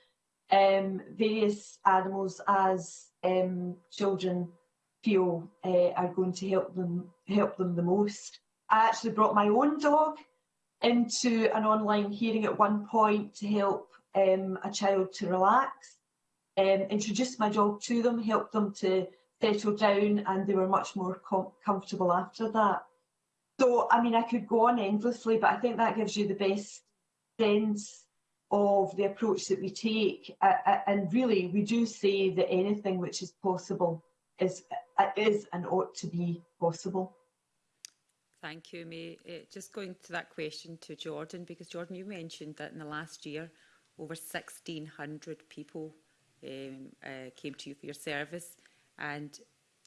um, various animals as um, children feel uh, are going to help them help them the most. I actually brought my own dog into an online hearing at one point to help um, a child to relax, um, introduced my dog to them, helped them to settled down and they were much more com comfortable after that. So, I mean, I could go on endlessly, but I think that gives you the best sense of the approach that we take. Uh, and really, we do say that anything which is possible is, uh, is and ought to be possible. Thank you, May. Uh, eh, just going to that question to Jordan, because Jordan, you mentioned that in the last year, over 1,600 people um, eh, came to you for your service and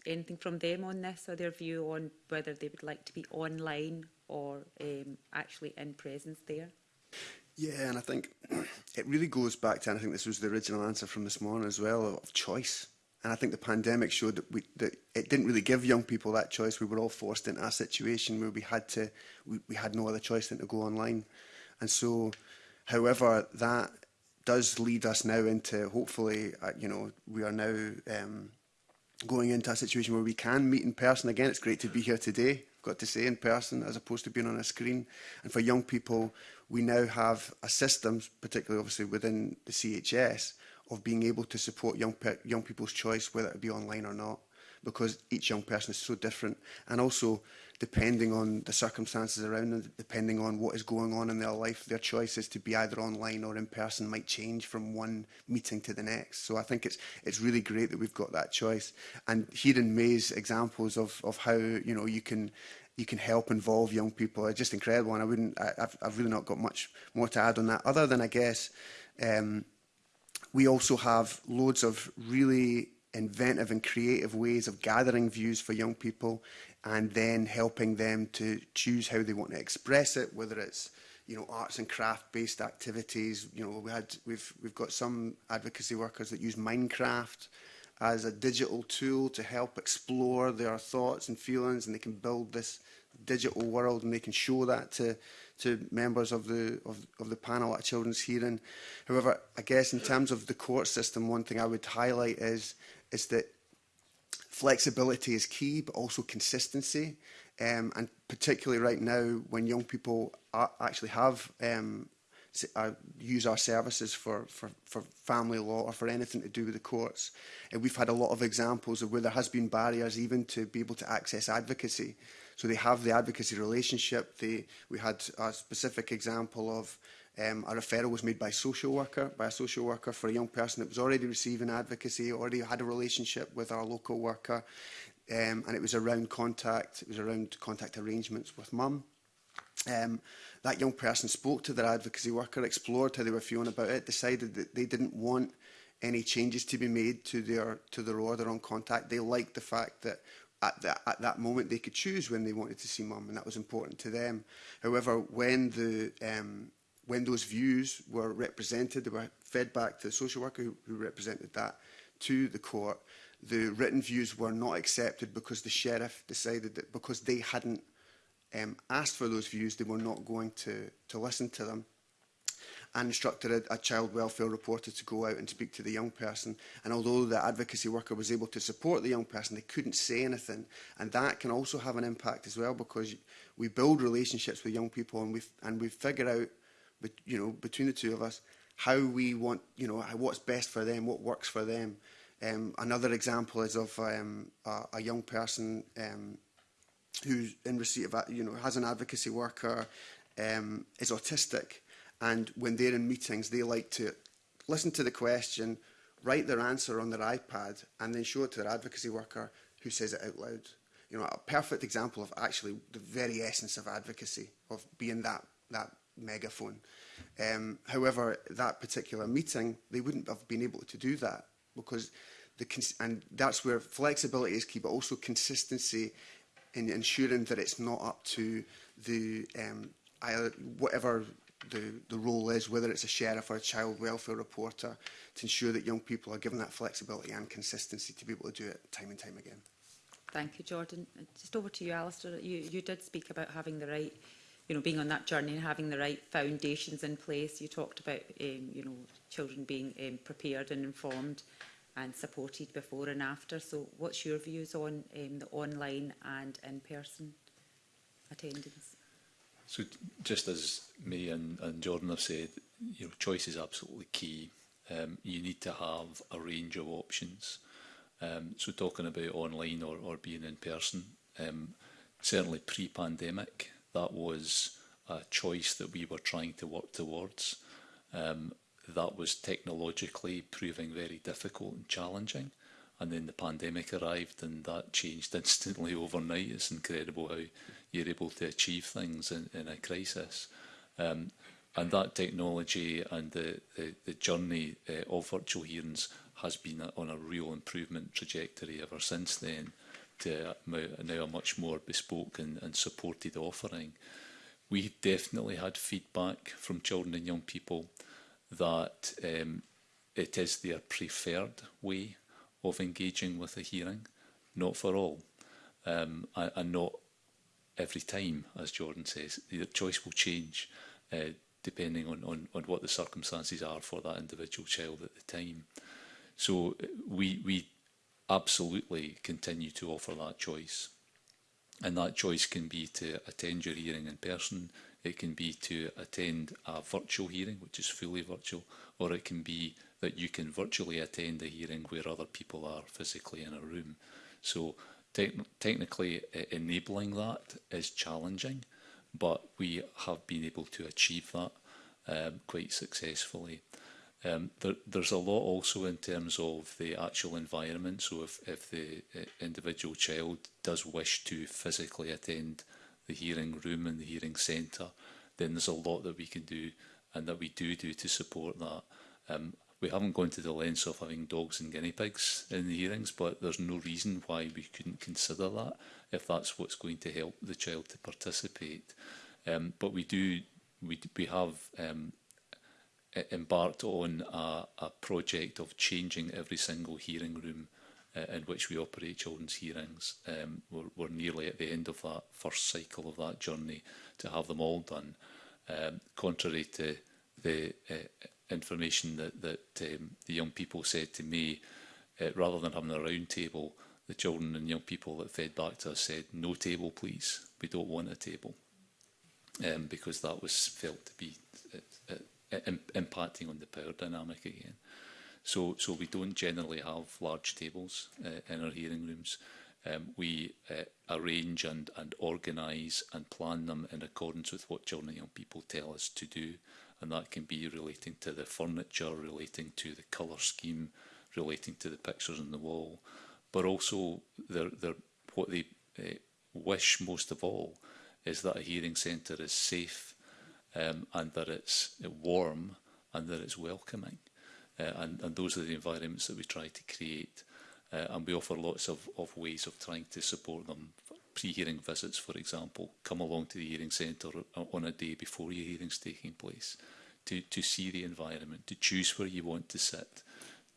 anything from them on this or their view on whether they would like to be online or um, actually in presence there? Yeah, and I think it really goes back to, and I think this was the original answer from this morning as well, of choice. And I think the pandemic showed that, we, that it didn't really give young people that choice. We were all forced into a situation where we had to, we, we had no other choice than to go online. And so, however, that does lead us now into hopefully, uh, you know, we are now um, going into a situation where we can meet in person again. It's great to be here today, I've got to say, in person, as opposed to being on a screen. And for young people, we now have a system, particularly obviously within the CHS, of being able to support young, young people's choice, whether it be online or not, because each young person is so different. And also, depending on the circumstances around them, depending on what is going on in their life, their choices to be either online or in person might change from one meeting to the next. So I think it's it's really great that we've got that choice. And hearing May's examples of of how you know you can you can help involve young people are uh, just incredible. And I wouldn't I, I've I've really not got much more to add on that other than I guess. Um, we also have loads of really inventive and creative ways of gathering views for young people and then helping them to choose how they want to express it, whether it's you know arts and craft based activities. You know we had we've we've got some advocacy workers that use Minecraft as a digital tool to help explore their thoughts and feelings, and they can build this digital world and they can show that to to members of the of, of the panel at a children's hearing. However, I guess in terms of the court system, one thing I would highlight is is that flexibility is key, but also consistency. Um, and particularly right now, when young people are, actually have um, uh, use our services for, for, for family law or for anything to do with the courts. And uh, we've had a lot of examples of where there has been barriers even to be able to access advocacy. So they have the advocacy relationship. They, we had a specific example of Um, a referral was made by a social worker, by a social worker for a young person that was already receiving advocacy, already had a relationship with our local worker, um, and it was around contact, it was around contact arrangements with mum. Um, that young person spoke to their advocacy worker, explored how they were feeling about it, decided that they didn't want any changes to be made to their to their order on contact. They liked the fact that at that, at that moment they could choose when they wanted to see mum, and that was important to them. However, when the um, when those views were represented, they were fed back to the social worker who, who represented that to the court. The written views were not accepted because the sheriff decided that because they hadn't um, asked for those views, they were not going to, to listen to them and instructed a, a child welfare reporter to go out and speak to the young person. And although the advocacy worker was able to support the young person, they couldn't say anything. And that can also have an impact as well because we build relationships with young people and we, and we figure out but you know, between the two of us, how we want, you know, what's best for them, what works for them. Um, another example is of um, a, a young person um, who's in receipt of, you know, has an advocacy worker, um, is autistic, and when they're in meetings, they like to listen to the question, write their answer on their iPad, and then show it to their advocacy worker who says it out loud. You know, a perfect example of actually the very essence of advocacy, of being that, that megaphone. Um, however, that particular meeting, they wouldn't have been able to do that because the and that's where flexibility is key, but also consistency in ensuring that it's not up to the um, whatever the, the role is, whether it's a sheriff or a child welfare reporter, to ensure that young people are given that flexibility and consistency to be able to do it time and time again. Thank you, Jordan. Uh, just over to you, Alistair. You, you did speak about having the right you know, being on that journey and having the right foundations in place. You talked about, um, you know, children being um, prepared and informed and supported before and after. So what's your views on um, the online and in-person attendance? So just as me and, and Jordan have said, you know, choice is absolutely key. Um, you need to have a range of options. Um, so talking about online or, or being in person, um, certainly pre-pandemic, that was a choice that we were trying to work towards. Um, that was technologically proving very difficult and challenging. And then the pandemic arrived and that changed instantly overnight. It's incredible how you're able to achieve things in, in a crisis. Um, and that technology and the, the, the journey uh, of virtual hearings has been on a real improvement trajectory ever since then uh, now a much more bespoke and, and supported offering. We definitely had feedback from children and young people that um, it is their preferred way of engaging with a hearing, not for all, um, and, not every time, as Jordan says. Their choice will change uh, depending on, on, on what the circumstances are for that individual child at the time. So uh, we, we absolutely continue to offer that choice. And that choice can be to attend your hearing in person, it can be to attend a virtual hearing, which is fully virtual, or it can be that you can virtually attend a hearing where other people are physically in a room. So te technically uh, enabling that is challenging, but we have been able to achieve that um, quite successfully. Um, there, there's a lot also in terms of the actual environment. So if, if the uh, individual child does wish to physically attend the hearing room and the hearing centre, then there's a lot that we can do and that we do do to support that. Um, we haven't gone to the lens of having dogs and guinea pigs in the hearings, but there's no reason why we couldn't consider that if that's what's going to help the child to participate. Um, but we do, we, we have um, E, embarked on a, a project of changing every single hearing room uh, in which we operate children's hearings. Um, we're, we're nearly at the end of that first cycle of that journey to have them all done. Um, contrary to the uh, information that, that um, the young people said to me, uh, rather than having a round table, the children and young people that fed back to us said, no table please, we don't want a table. Um, because that was felt to be uh, Im impacting on the power dynamic again. So, so we don't generally have large tables uh, in our hearing rooms. Um, we uh, arrange and, and organise and plan them in accordance with what children and young people tell us to do. And that can be relating to the furniture, relating to the colour scheme, relating to the pictures on the wall, but also they're, they're, what they uh, wish most of all is that a hearing centre is safe um, and that it's warm and that it's welcoming. Uh, and, and those are the environments that we try to create. Uh, and we offer lots of, of ways of trying to support them. Pre-hearing visits, for example, come along to the hearing centre on a day before your hearing's taking place to, to see the environment, to choose where you want to sit,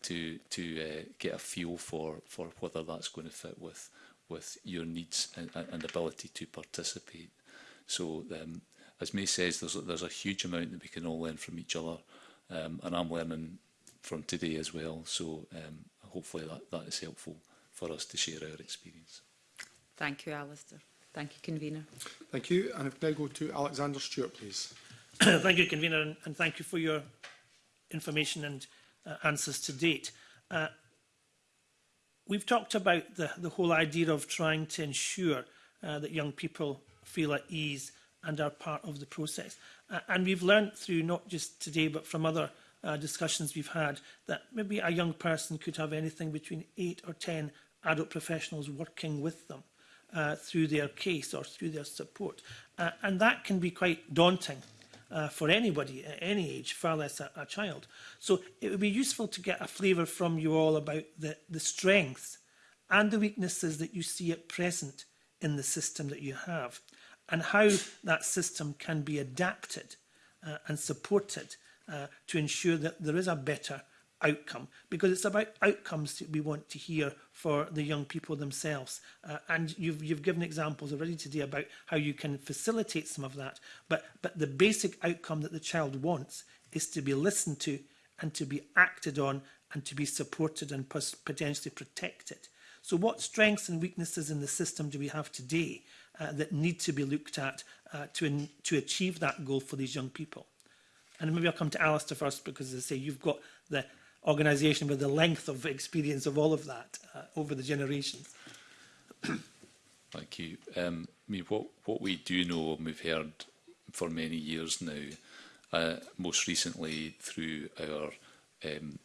to, to uh, get a feel for, for whether that's going to fit with, with your needs and, and ability to participate. So um, as May says, there's, there's a huge amount that we can all learn from each other. Um, and I'm learning from today as well. So um, hopefully that, that is helpful for us to share our experience. Thank you, Alistair. Thank you, Convener. Thank you. And if I go to Alexander Stewart, please. thank you, Convener, and, and thank you for your information and uh, answers to date. Uh, we've talked about the, the whole idea of trying to ensure uh, that young people feel at ease and are part of the process. Uh, and we've learned through not just today but from other uh, discussions we've had that maybe a young person could have anything between eight or 10 adult professionals working with them uh, through their case or through their support. Uh, and that can be quite daunting uh, for anybody at any age, far less a, a child. So it would be useful to get a flavour from you all about the, the strengths and the weaknesses that you see at present in the system that you have. and how that system can be adapted uh, and supported uh, to ensure that there is a better outcome because it's about outcomes that we want to hear for the young people themselves uh, and you've you've given examples already today about how you can facilitate some of that but but the basic outcome that the child wants is to be listened to and to be acted on and to be supported and potentially protected so what strengths and weaknesses in the system do we have today uh, that need to be looked at uh, to, in, to achieve that goal for these young people. And maybe I'll come to Alistair first because, as I say, you've got the organisation with the length of experience of all of that uh, over the generations. Thank you. Um, I mean, what, what we do know, and we've heard for many years now, uh, most recently through our um,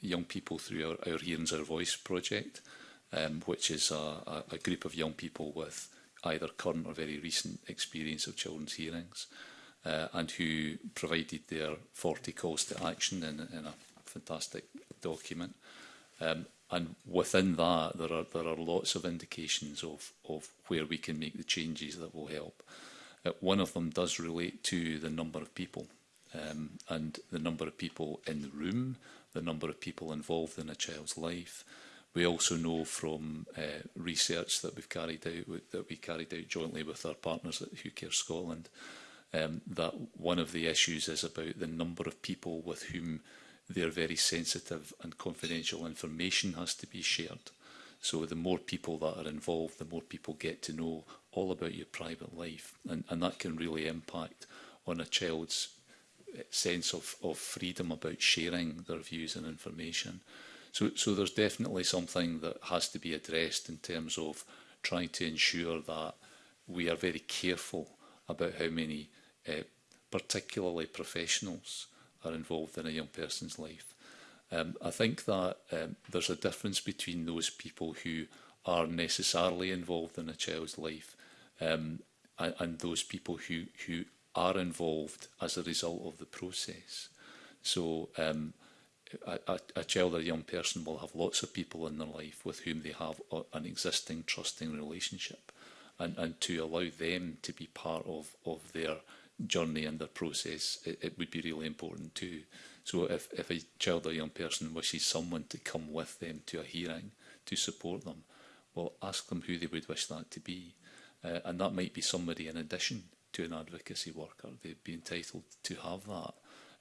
young people through our, our Hearings Our Voice project, um, which is a, a, a group of young people with either current or very recent experience of children's hearings uh, and who provided their 40 calls to action in, in a fantastic document. Um, and within that, there are, there are lots of indications of, of where we can make the changes that will help. Uh, one of them does relate to the number of people um, and the number of people in the room, the number of people involved in a child's life, We also know from uh, research that we've carried out, that we carried out jointly with our partners at Who Care Scotland, um, that one of the issues is about the number of people with whom their very sensitive and confidential information has to be shared. So the more people that are involved, the more people get to know all about your private life. And, and that can really impact on a child's eh, sense of, of freedom about sharing their views and information. So, so there's definitely something that has to be addressed in terms of trying to ensure that we are very careful about how many, uh, particularly professionals, are involved in a young person's life. Um, I think that um, there's a difference between those people who are necessarily involved in a child's life um, and, and those people who, who are involved as a result of the process. So um, a, a child or a young person will have lots of people in their life with whom they have an existing trusting relationship and, and to allow them to be part of, of their journey and their process, it, it would be really important too. So if, if a child or young person wishes someone to come with them to a hearing to support them, well, ask them who they would wish that to be. Uh, and that might be somebody in addition to an advocacy worker. They'd be entitled to have that.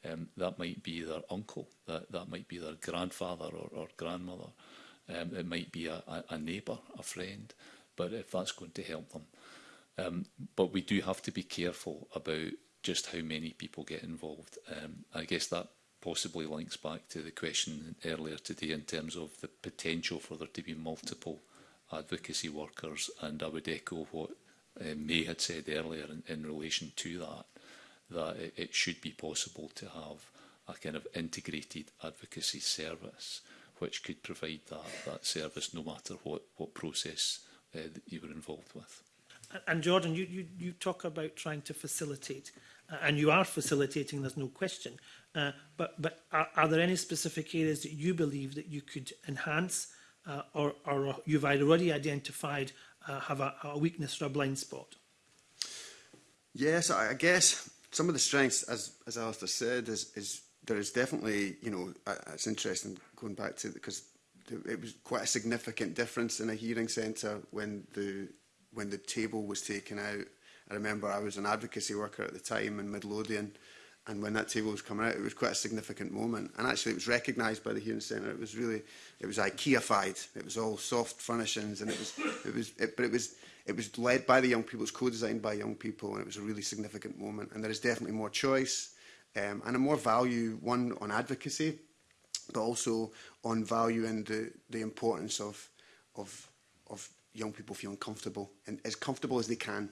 Um, that might be their uncle, that, that might be their grandfather or, or grandmother. Um, it might be a, a, a neighbour, a friend, but if that's going to help them. Um, but we do have to be careful about just how many people get involved. Um, I guess that possibly links back to the question earlier today in terms of the potential for there to be multiple advocacy workers, and I would echo what uh, May had said earlier in, in relation to that that it, it should be possible to have a kind of integrated advocacy service which could provide that, that service no matter what, what process uh, that you were involved with. And Jordan, you, you, you talk about trying to facilitate, uh, and you are facilitating, there's no question, uh, but, but are, are there any specific areas that you believe that you could enhance uh, or, or you've already identified uh, have a, a weakness or a blind spot? Yes, I guess some of the strengths, as, as Alistair said, is, is there is definitely, you know, uh, it's interesting going back to, because it was quite a significant difference in a hearing centre when the when the table was taken out. I remember I was an advocacy worker at the time in Midlothian And when that table was coming out, it was quite a significant moment. And actually, it was recognised by the Hearing Centre. It was really, it was IKEA-fied. It was all soft furnishings, and it was, it was, it, but it was, it was led by the young people. It was co-designed by young people, and it was a really significant moment. And there is definitely more choice, um, and a more value one on advocacy, but also on value and the the importance of, of, of young people feeling comfortable and as comfortable as they can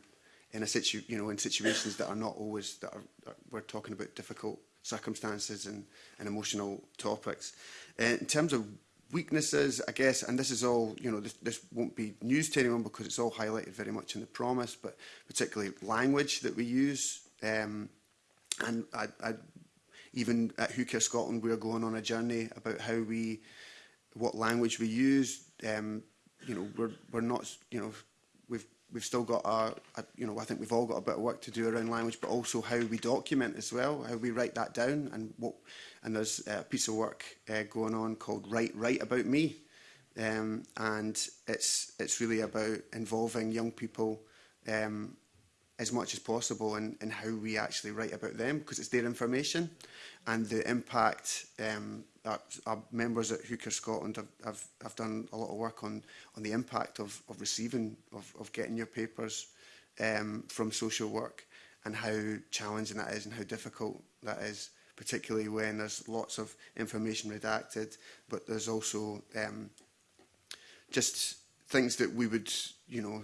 in a situ you know in situations that are not always that, are, that we're talking about difficult circumstances and, and emotional topics. Uh, in terms of weaknesses, I guess, and this is all, you know, this, this won't be news to anyone because it's all highlighted very much in the promise, but particularly language that we use. Um, and I, I, even at Who Care Scotland, we're going on a journey about how we, what language we use. Um, you know, we're, we're not, you know, we've still got our, uh, you know, I think we've all got a bit of work to do around language, but also how we document as well, how we write that down. And what, and there's uh, a piece of work uh, going on called Write Write About Me. Um, and it's, it's really about involving young people um, as much as possible in, in how we actually write about them, because it's their information and the impact um, that our members at Hooker Scotland have, have, have done a lot of work on, on the impact of, of receiving, of, of getting your papers um, from social work and how challenging that is and how difficult that is, particularly when there's lots of information redacted, but there's also um, just things that we would, you know,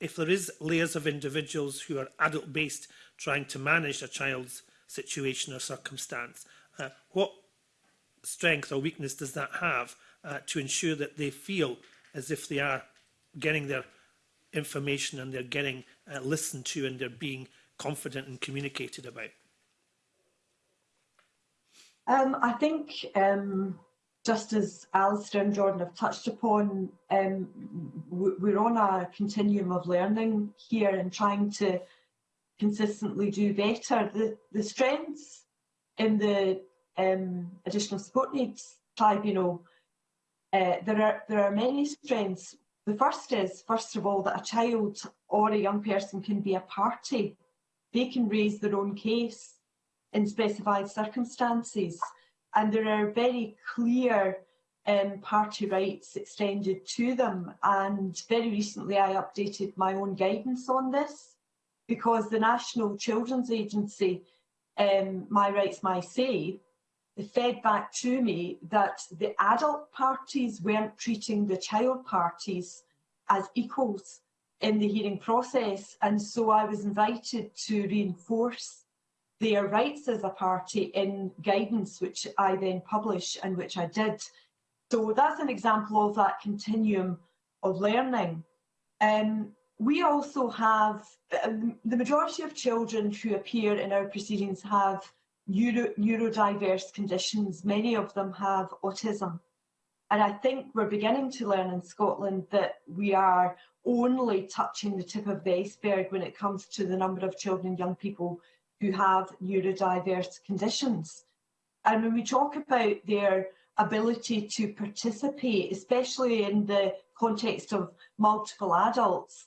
if there is layers of individuals who are adult-based trying to manage a child's situation or circumstance, uh, what strength or weakness does that have uh, to ensure that they feel as if they are getting their information and they're getting uh, listened to and they're being confident and communicated about? Um, I think um, just as Alistair and Jordan have touched upon, um, we're on a continuum of learning here and trying to consistently do better. The, the strengths in the um, additional support needs tribunal, uh, there are there are many strengths. The first is, first of all, that a child or a young person can be a party. They can raise their own case in specified circumstances. And there are very clear um, party rights extended to them. And very recently I updated my own guidance on this because the National Children's Agency, um, My Rights, My Say, fed back to me that the adult parties weren't treating the child parties as equals in the hearing process. And so I was invited to reinforce their rights as a party in guidance, which I then published and which I did. So that's an example of that continuum of learning. Um, we also have, um, the majority of children who appear in our proceedings have neuro, neurodiverse conditions. Many of them have autism. And I think we're beginning to learn in Scotland that we are only touching the tip of the iceberg when it comes to the number of children and young people who have neurodiverse conditions. And when we talk about their ability to participate, especially in the context of multiple adults,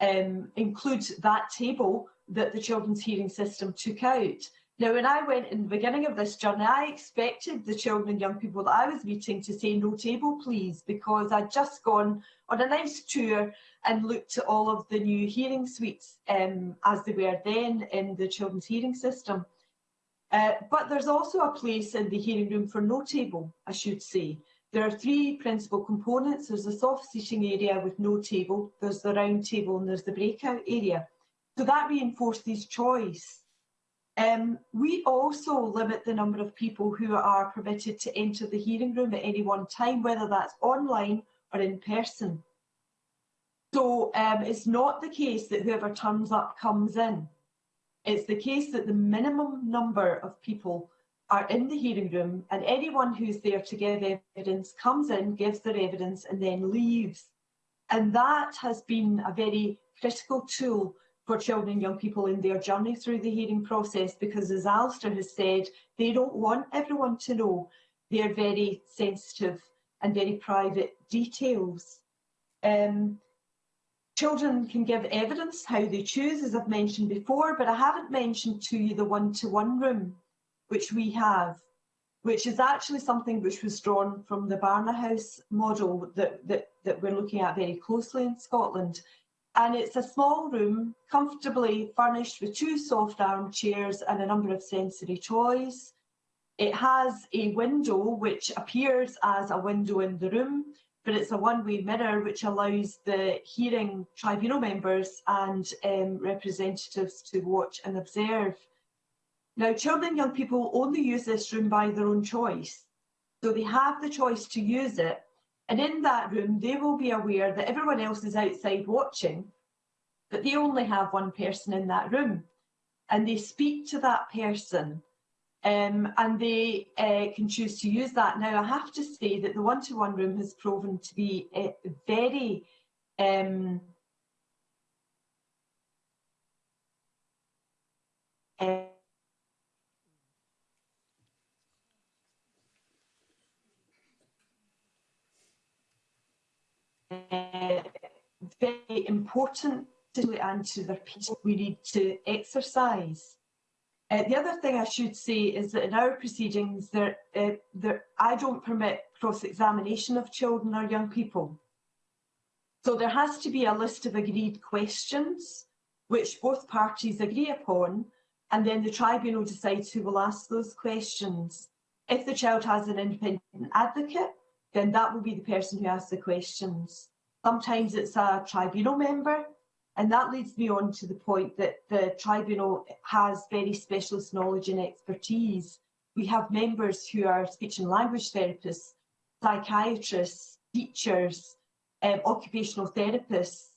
um, include that table that the children's hearing system took out. Now, when I went in the beginning of this journey, I expected the children and young people that I was meeting to say, no table please, because I'd just gone on a nice tour and looked at all of the new hearing suites um, as they were then in the children's hearing system. Uh, but there's also a place in the hearing room for no table, I should say. There are three principal components. There's the soft seating area with no table, there's the round table and there's the breakout area. So that reinforces choice Um, we also limit the number of people who are permitted to enter the hearing room at any one time, whether that's online or in person. So um, it's not the case that whoever turns up comes in. It's the case that the minimum number of people are in the hearing room and anyone who's there to give evidence comes in, gives their evidence and then leaves. And that has been a very critical tool for children and young people in their journey through the hearing process because as Alistair has said, they don't want everyone to know their very sensitive and very private details. Um, Children can give evidence how they choose, as I've mentioned before, but I haven't mentioned to you the one-to-one -one room, which we have, which is actually something which was drawn from the Barna House model that, that, that we're looking at very closely in Scotland and it's a small room comfortably furnished with two soft armchairs and a number of sensory toys. It has a window which appears as a window in the room, but it's a one-way mirror which allows the hearing tribunal members and um, representatives to watch and observe. Now, children and young people only use this room by their own choice. So they have the choice to use it, and in that room, they will be aware that everyone else is outside watching, but they only have one person in that room. And they speak to that person um, and they uh, can choose to use that. Now, I have to say that the one-to-one -one room has proven to be uh, very um, uh, uh, very important to and to their people. We need to exercise. Uh, the other thing I should say is that in our proceedings, there, uh, there, I don't permit cross-examination of children or young people. So there has to be a list of agreed questions which both parties agree upon and then the tribunal decides who will ask those questions. If the child has an independent advocate, then that will be the person who asks the questions. Sometimes it's a tribunal member, and that leads me on to the point that the tribunal has very specialist knowledge and expertise. We have members who are speech and language therapists, psychiatrists, teachers, um, occupational therapists,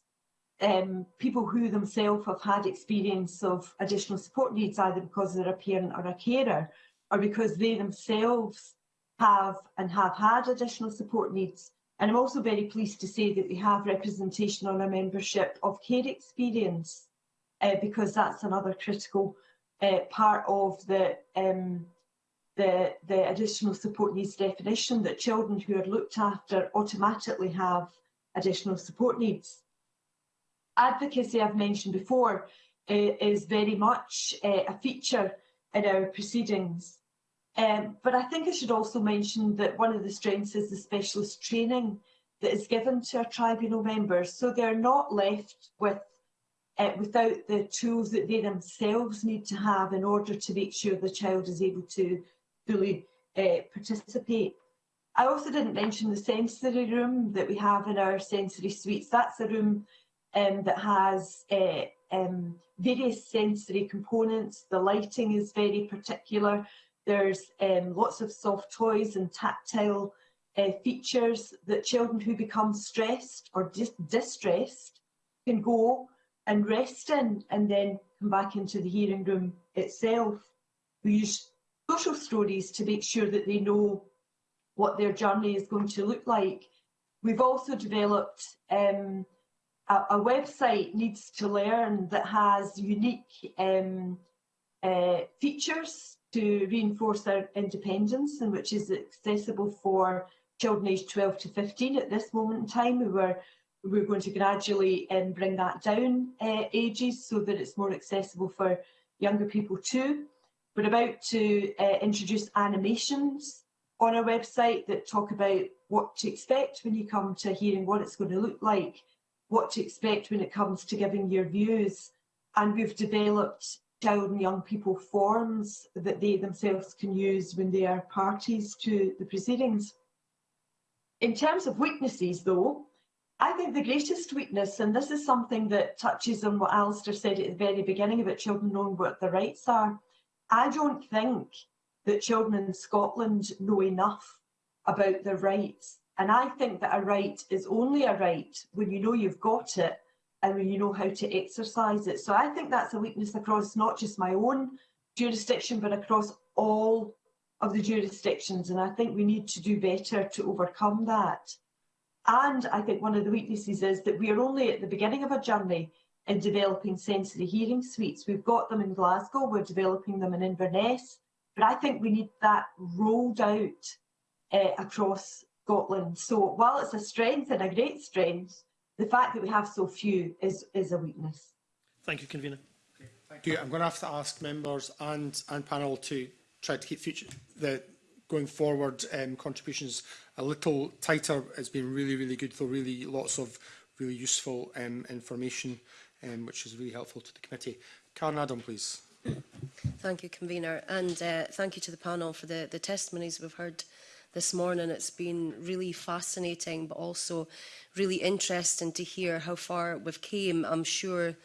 um, people who themselves have had experience of additional support needs, either because they're a parent or a carer, or because they themselves have and have had additional support needs and I'm also very pleased to say that we have representation on our membership of care experience uh, because that's another critical uh, part of the, um, the, the additional support needs definition that children who are looked after automatically have additional support needs. Advocacy I've mentioned before uh, is very much uh, a feature in our proceedings Um, but I think I should also mention that one of the strengths is the specialist training that is given to our tribunal members. So they're not left with uh, without the tools that they themselves need to have in order to make sure the child is able to fully uh, participate. I also didn't mention the sensory room that we have in our sensory suites. That's a room um, that has uh, um, various sensory components. The lighting is very particular. There's um, lots of soft toys and tactile uh, features that children who become stressed or dis distressed can go and rest in and then come back into the hearing room itself. We use social stories to make sure that they know what their journey is going to look like. We've also developed um, a, a, website, Needs to Learn, that has unique um, uh, features to reinforce our independence and which is accessible for children aged 12 to 15 at this moment in time. We were, we are going to gradually um, bring that down uh, ages so that it's more accessible for younger people too. We're about to uh, introduce animations on our website that talk about what to expect when you come to hearing, what it's going to look like, what to expect when it comes to giving your views. And we've developed child and Young People forms that they themselves can use when they are parties to the proceedings. In terms of weaknesses though, I think the greatest weakness, and this is something that touches on what Alistair said at the very beginning about children knowing what their rights are, I don't think that children in Scotland know enough about their rights. And I think that a right is only a right when you know you've got it and when you know how to exercise it. So I think that's a weakness across not just my own jurisdiction, but across all of the jurisdictions. And I think we need to do better to overcome that. And I think one of the weaknesses is that we are only at the beginning of a journey in developing sensory hearing suites. We've got them in Glasgow, we're developing them in Inverness, but I think we need that rolled out uh, across Scotland. So while it's a strength and a great strength, the fact that we have so few is, is a weakness. Thank you, Convener. Okay, thank you. I'm going to have to ask members and, and panel to try to keep future, the going forward um, contributions a little tighter. It's been really, really good, though, really lots of really useful um, information, um, which is really helpful to the committee. Karen Adam, please. Thank you, Convener, and uh, thank you to the panel for the, the testimonies we've heard this morning. It's been really fascinating, but also really interesting to hear how far we've came. I'm sure, you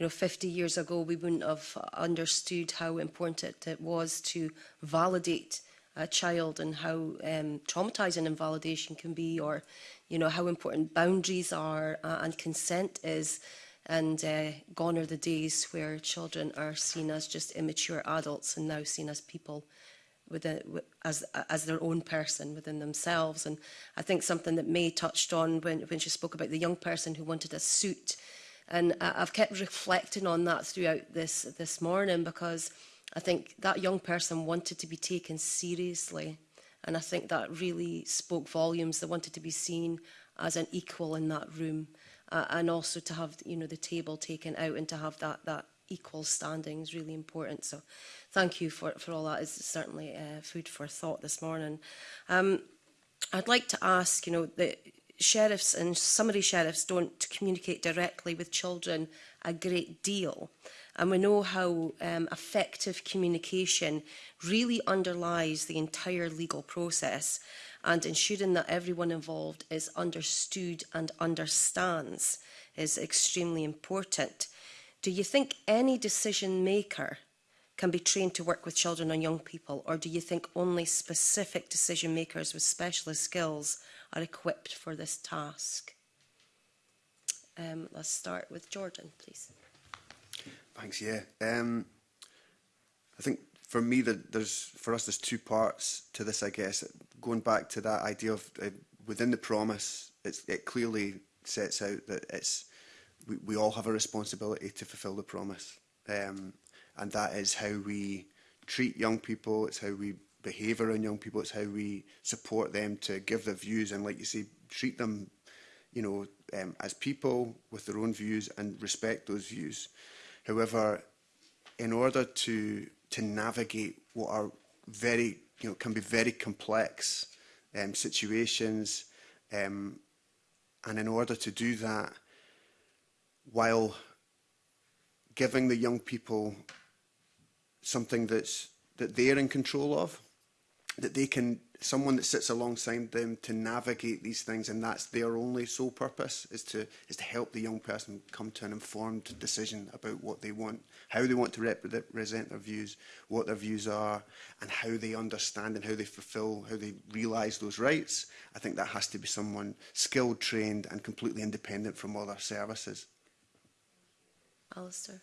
know, 50 years ago, we wouldn't have understood how important it, was to validate a child and how um, traumatizing invalidation can be or, you know, how important boundaries are uh, and consent is and uh, gone are the days where children are seen as just immature adults and now seen as people within, as, as their own person within themselves. And I think something that May touched on when, when she spoke about the young person who wanted a suit. And I've kept reflecting on that throughout this, this morning because I think that young person wanted to be taken seriously. And I think that really spoke volumes. They wanted to be seen as an equal in that room. Uh, and also to have, you know, the table taken out and to have that, that equal standing is really important. So thank you for, for all that. It's certainly uh, food for thought this morning. Um, I'd like to ask, you know, the sheriffs and summary sheriffs don't communicate directly with children a great deal. And we know how um, effective communication really underlies the entire legal process and ensuring that everyone involved is understood and understands is extremely important. Do you think any decision maker can be trained to work with children and young people, or do you think only specific decision makers with specialist skills are equipped for this task? Um, let's start with Jordan, please. Thanks, yeah. Um, I think for me, that there's for us, there's two parts to this, I guess. Going back to that idea of uh, within the promise, it clearly sets out that it's we, we all have a responsibility to fulfill the promise. Um, and that is how we treat young people, it's how we behave around young people, it's how we support them to give their views and, like you say, treat them, you know, um, as people with their own views and respect those views. However, in order to to navigate what are very, you know, can be very complex um, situations, um, and in order to do that, while giving the young people something that's that they're in control of, that they can someone that sits alongside them to navigate these things and that's their only sole purpose is to is to help the young person come to an informed decision about what they want how they want to represent their views what their views are and how they understand and how they fulfill how they realize those rights i think that has to be someone skilled trained and completely independent from other services Alistair.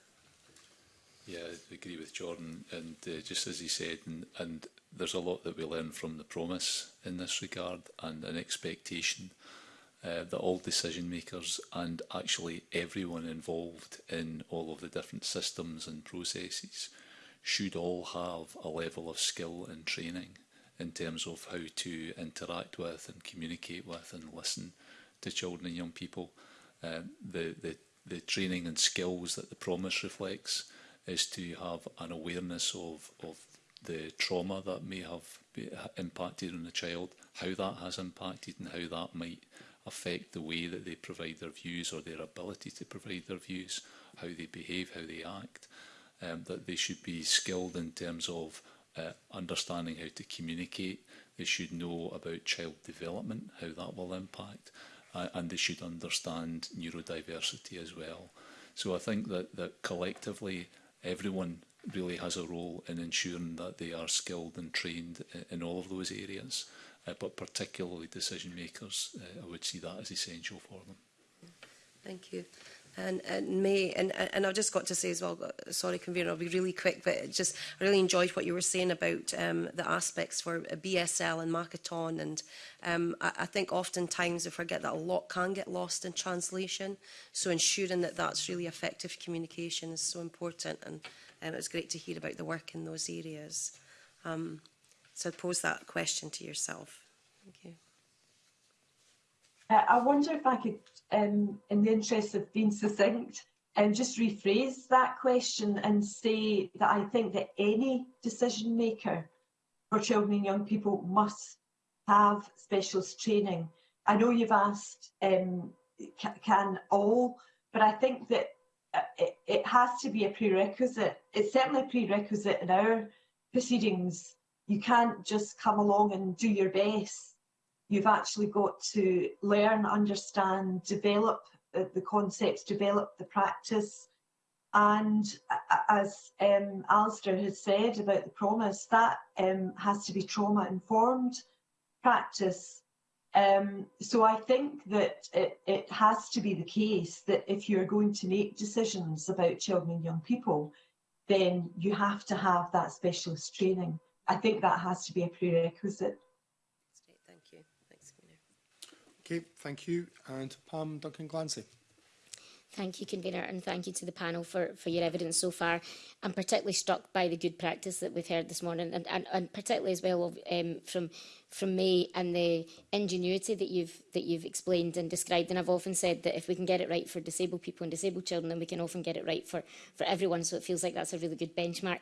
Yeah, I agree with Jordan. And uh, just as he said, and, and there's a lot that we learn from the promise in this regard and an expectation uh, that all decision makers and actually everyone involved in all of the different systems and processes should all have a level of skill and training in terms of how to interact with and communicate with and listen to children and young people. Uh, the, the the training and skills that the promise reflects is to have an awareness of, of the trauma that may have impacted on the child, how that has impacted and how that might affect the way that they provide their views or their ability to provide their views, how they behave, how they act, um, that they should be skilled in terms of uh, understanding how to communicate. They should know about child development, how that will impact uh, and they should understand neurodiversity as well. So I think that, that collectively everyone really has a role in ensuring that they are skilled and trained in all of those areas, uh, but particularly decision makers, uh, I would see that as essential for them. Thank you. And, and me And, and I've just got to say as well, sorry, Convener, I'll be really quick, but just I really enjoyed what you were saying about um, the aspects for BSL and Marathon. And um, I, I think oftentimes we forget that a lot can get lost in translation. So ensuring that that's really effective communication is so important. And um, it was great to hear about the work in those areas. Um, so I'd pose that question to yourself. Thank you. Uh, I wonder if I could um, in the interest of being succinct, and um, just rephrase that question and say that I think that any decision maker for children and young people must have specialist training. I know you've asked, um, can all, but I think that uh, it, it has to be a prerequisite. It's certainly a prerequisite in our proceedings. You can't just come along and do your best you've actually got to learn, understand, develop uh, the, concepts, develop the practice. And as um, Alistair has said about the promise, that um, has to be trauma-informed practice. Um, so I think that it, it has to be the case that if you're going to make decisions about children and young people, then you have to have that specialist training. I think that has to be a prerequisite. Okay, thank you. And Pam Duncan-Glancy. Thank you, Convener, and thank you to the panel for, for your evidence so far. I'm particularly struck by the good practice that we've heard this morning, and, and, and particularly as well of, um, from, from me and the ingenuity that you've, that you've explained and described. And I've often said that if we can get it right for disabled people and disabled children, then we can often get it right for, for everyone. So it feels like that's a really good benchmark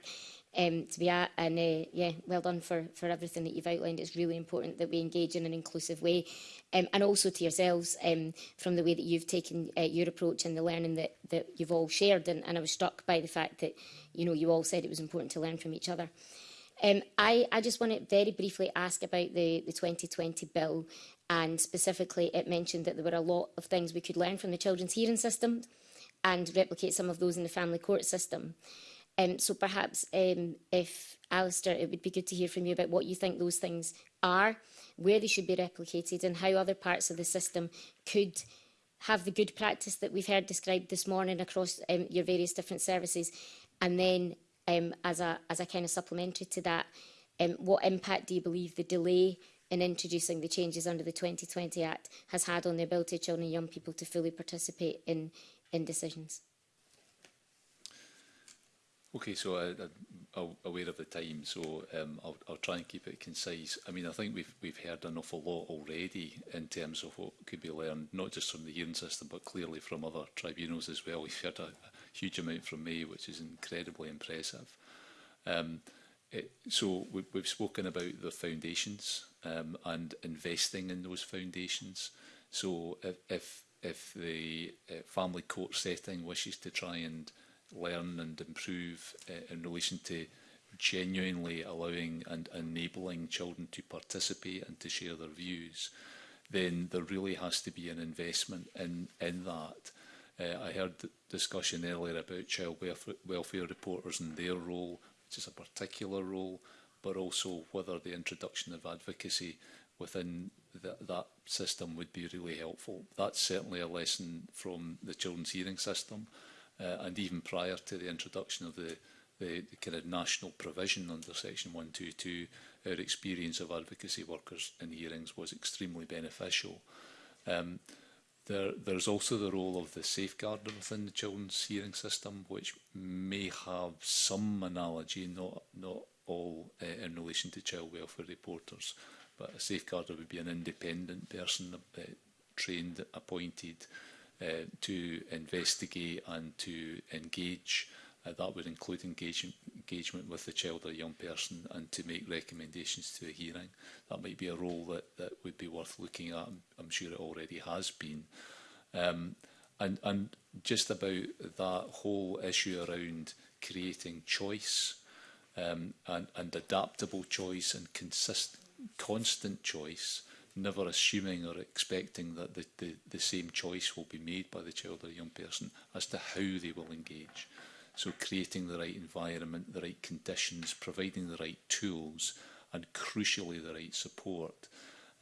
um, to be at. And uh, yeah, well done for, for everything that you've outlined. It's really important that we engage in an inclusive way. Um, and also to yourselves um, from the way that you've taken uh, your approach and the learning that, that you've all shared. And, and I was struck by the fact that, you know, you all said it was important to learn from each other. Um, I, I just want to very briefly ask about the, the 2020 bill and specifically it mentioned that there were a lot of things we could learn from the children's hearing system and replicate some of those in the family court system. Um, so perhaps um, if Alistair, it would be good to hear from you about what you think those things are, where they should be replicated and how other parts of the system could have the good practice that we've heard described this morning across um, your various different services. And then um, as, a, as a kind of supplementary to that, um, what impact do you believe the delay in introducing the changes under the 2020 Act has had on the ability of children and young people to fully participate in, in decisions? Okay, so I, uh, uh, am aware of the time, so um, I'll, I'll, try and keep it concise. I mean, I think we've we've heard an awful lot already in terms of what could be learned, not just from the hearing system, but clearly from other tribunals as well. We've heard a, a huge amount from me, which is incredibly impressive. Um, it, so we, we've spoken about the foundations um, and investing in those foundations. So if if, if the uh, family court setting wishes to try and learn and improve uh, in relation to genuinely allowing and enabling children to participate and to share their views, then there really has to be an investment in, in that. Uh, I heard discussion earlier about child welfare, welfare reporters and their role, which is a particular role, but also whether the introduction of advocacy within the, that system would be really helpful. That's certainly a lesson from the children's hearing system. Uh, and even prior to the introduction of the, the, the, kind of national provision under Section 122, our experience of advocacy workers in hearings was extremely beneficial. Um, there, there's also the role of the safeguarder within the children's hearing system, which may have some analogy, not, not all uh, in relation to child welfare reporters, but a safeguarder would be an independent person, uh, trained, appointed, Uh, to investigate and to engage. Uh, that would include engage, engagement with the child or young person and to make recommendations to the hearing. That might be a role that, that would be worth looking at. I'm sure it already has been. Um, and, and just about that whole issue around creating choice um, and, and adaptable choice and consistent, constant choice never assuming or expecting that the, the, the same choice will be made by the child or young person as to how they will engage. So creating the right environment, the right conditions, providing the right tools and crucially the right support.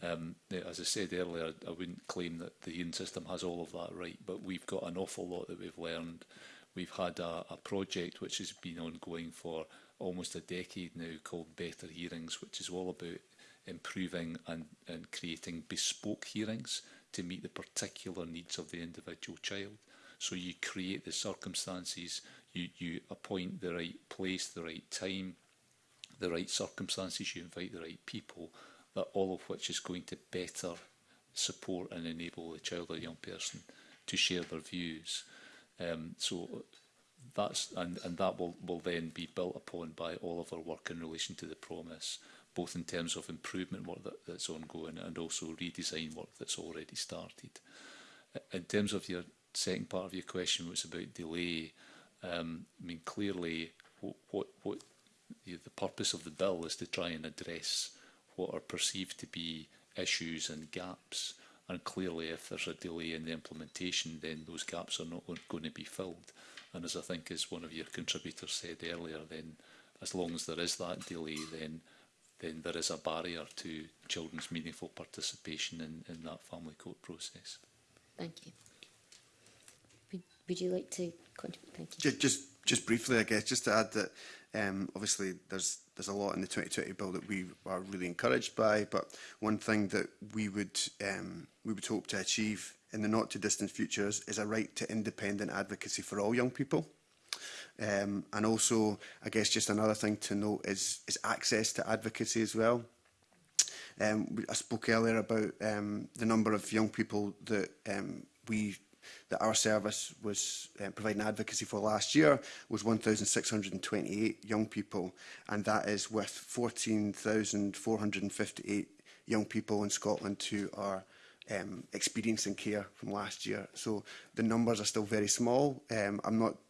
Um, eh, as I said earlier, I wouldn't claim that the Ian system has all of that right, but we've got an awful lot that we've learned. We've had a, a project which has been ongoing for almost a decade now called Better Hearings, which is all about improving and, and creating bespoke hearings to meet the particular needs of the individual child. So you create the circumstances, you, you appoint the right place, the right time, the right circumstances, you invite the right people, that all of which is going to better support and enable the child or young person to share their views. Um, so that's and, and that will, will then be built upon by all of our work in relation to the promise both in terms of improvement work that, that's ongoing and also redesign work that's already started. In terms of your second part of your question was about delay, um, I mean clearly what, what, what the, the purpose of the bill is to try and address what are perceived to be issues and gaps and clearly if there's a delay in the implementation then those gaps are not going to be filled and as I think as one of your contributors said earlier then as long as there is that delay then then there is a barrier to children's meaningful participation in, in that family court process. Thank you. Would, you like to contribute? Thank you. Just, just, just briefly, I guess, just to add that um, obviously there's there's a lot in the 2020 bill that we are really encouraged by, but one thing that we would um, we would hope to achieve in the not too distant future is a right to independent advocacy for all young people. Um, and also, I guess just another thing to note is, is access to advocacy as well. Um, I spoke earlier about um, the number of young people that um, we that our service was um, providing advocacy for last year was 1,628 young people, and that is with 14,458 young people in Scotland who are um, experiencing care from last year. So the numbers are still very small. Um, I'm not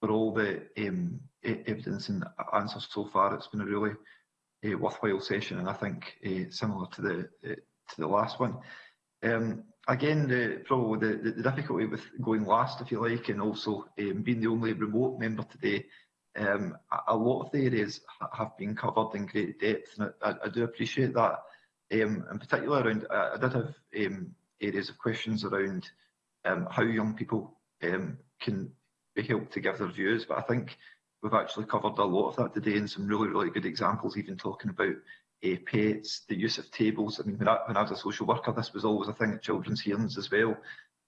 for all the um, e-, evidence and answers so far. It's been a really uh, worthwhile session, and I think uh, similar to the uh, to the last one. Um, again, the, probably the, the, difficulty with going last, if you like, and also um, being the only remote member today, um, a, lot of the areas have been covered in great depth, and I, I, I do appreciate that. Um, in particular, around I, I did have um, areas of questions around um, how young people um, can help to give their views. But I think we've actually covered a lot of that today and some really, really good examples, even talking about uh, pets, the use of tables. I mean, when I, when I was a social worker, this was always a thing at children's hearings as well.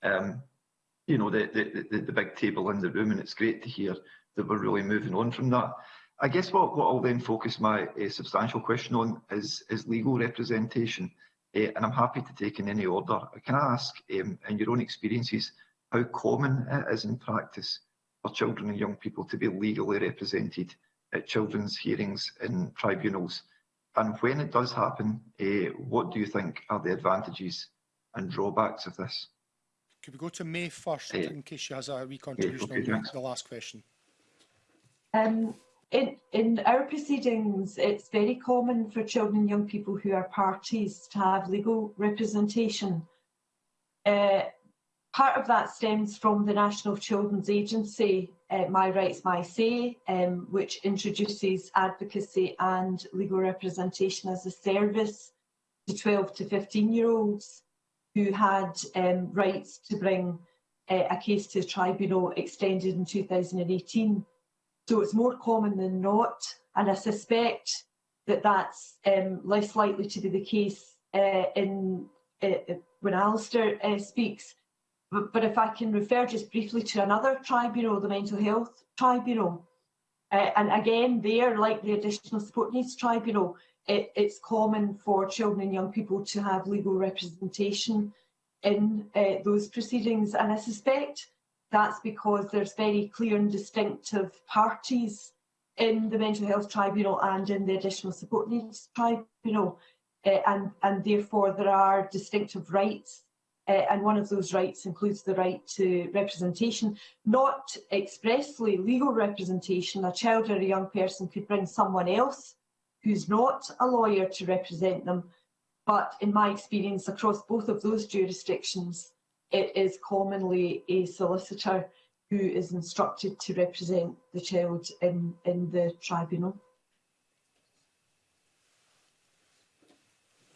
Um, you know, the, the, the, the big table in the room, and it's great to hear that we're really moving on from that. I guess what, what I'll then focus my uh, substantial question on is, is legal representation, uh, and I'm happy to take in any order. Can I ask, um, in your own experiences, how common it is in practice for children and young people to be legally represented at children's hearings in tribunals? And when it does happen, eh, what do you think are the advantages and drawbacks of this? Could we go to May first, uh, in case she has a wee yeah, okay, on the last question? Um, in, in our proceedings, it's very common for children and young people who are parties to have legal representation. Uh, Part of that stems from the National Children's Agency, uh, My Rights, My Say, um, which introduces advocacy and legal representation as a service to 12 to 15 year olds who had um, rights to bring uh, a case to the tribunal extended in 2018. So it's more common than not, and I suspect that that's um, less likely to be the case uh, in uh, uh when Alistair uh, speaks, But, but if I can refer just briefly to another tribunal, the Mental Health Tribunal, uh, eh, and again there, like the Additional Support Needs Tribunal, it, it's common for children and young people to have legal representation in uh, those proceedings. And I suspect that's because there's very clear and distinctive parties in the Mental Health Tribunal and in the Additional Support Needs Tribunal. Uh, eh, and, and therefore there are distinctive rights uh, and one of those rights includes the right to representation, not expressly legal representation. A child or a young person could bring someone else who's not a lawyer to represent them, but in my experience across both of those jurisdictions, it is commonly a solicitor who is instructed to represent the child in, in the tribunal.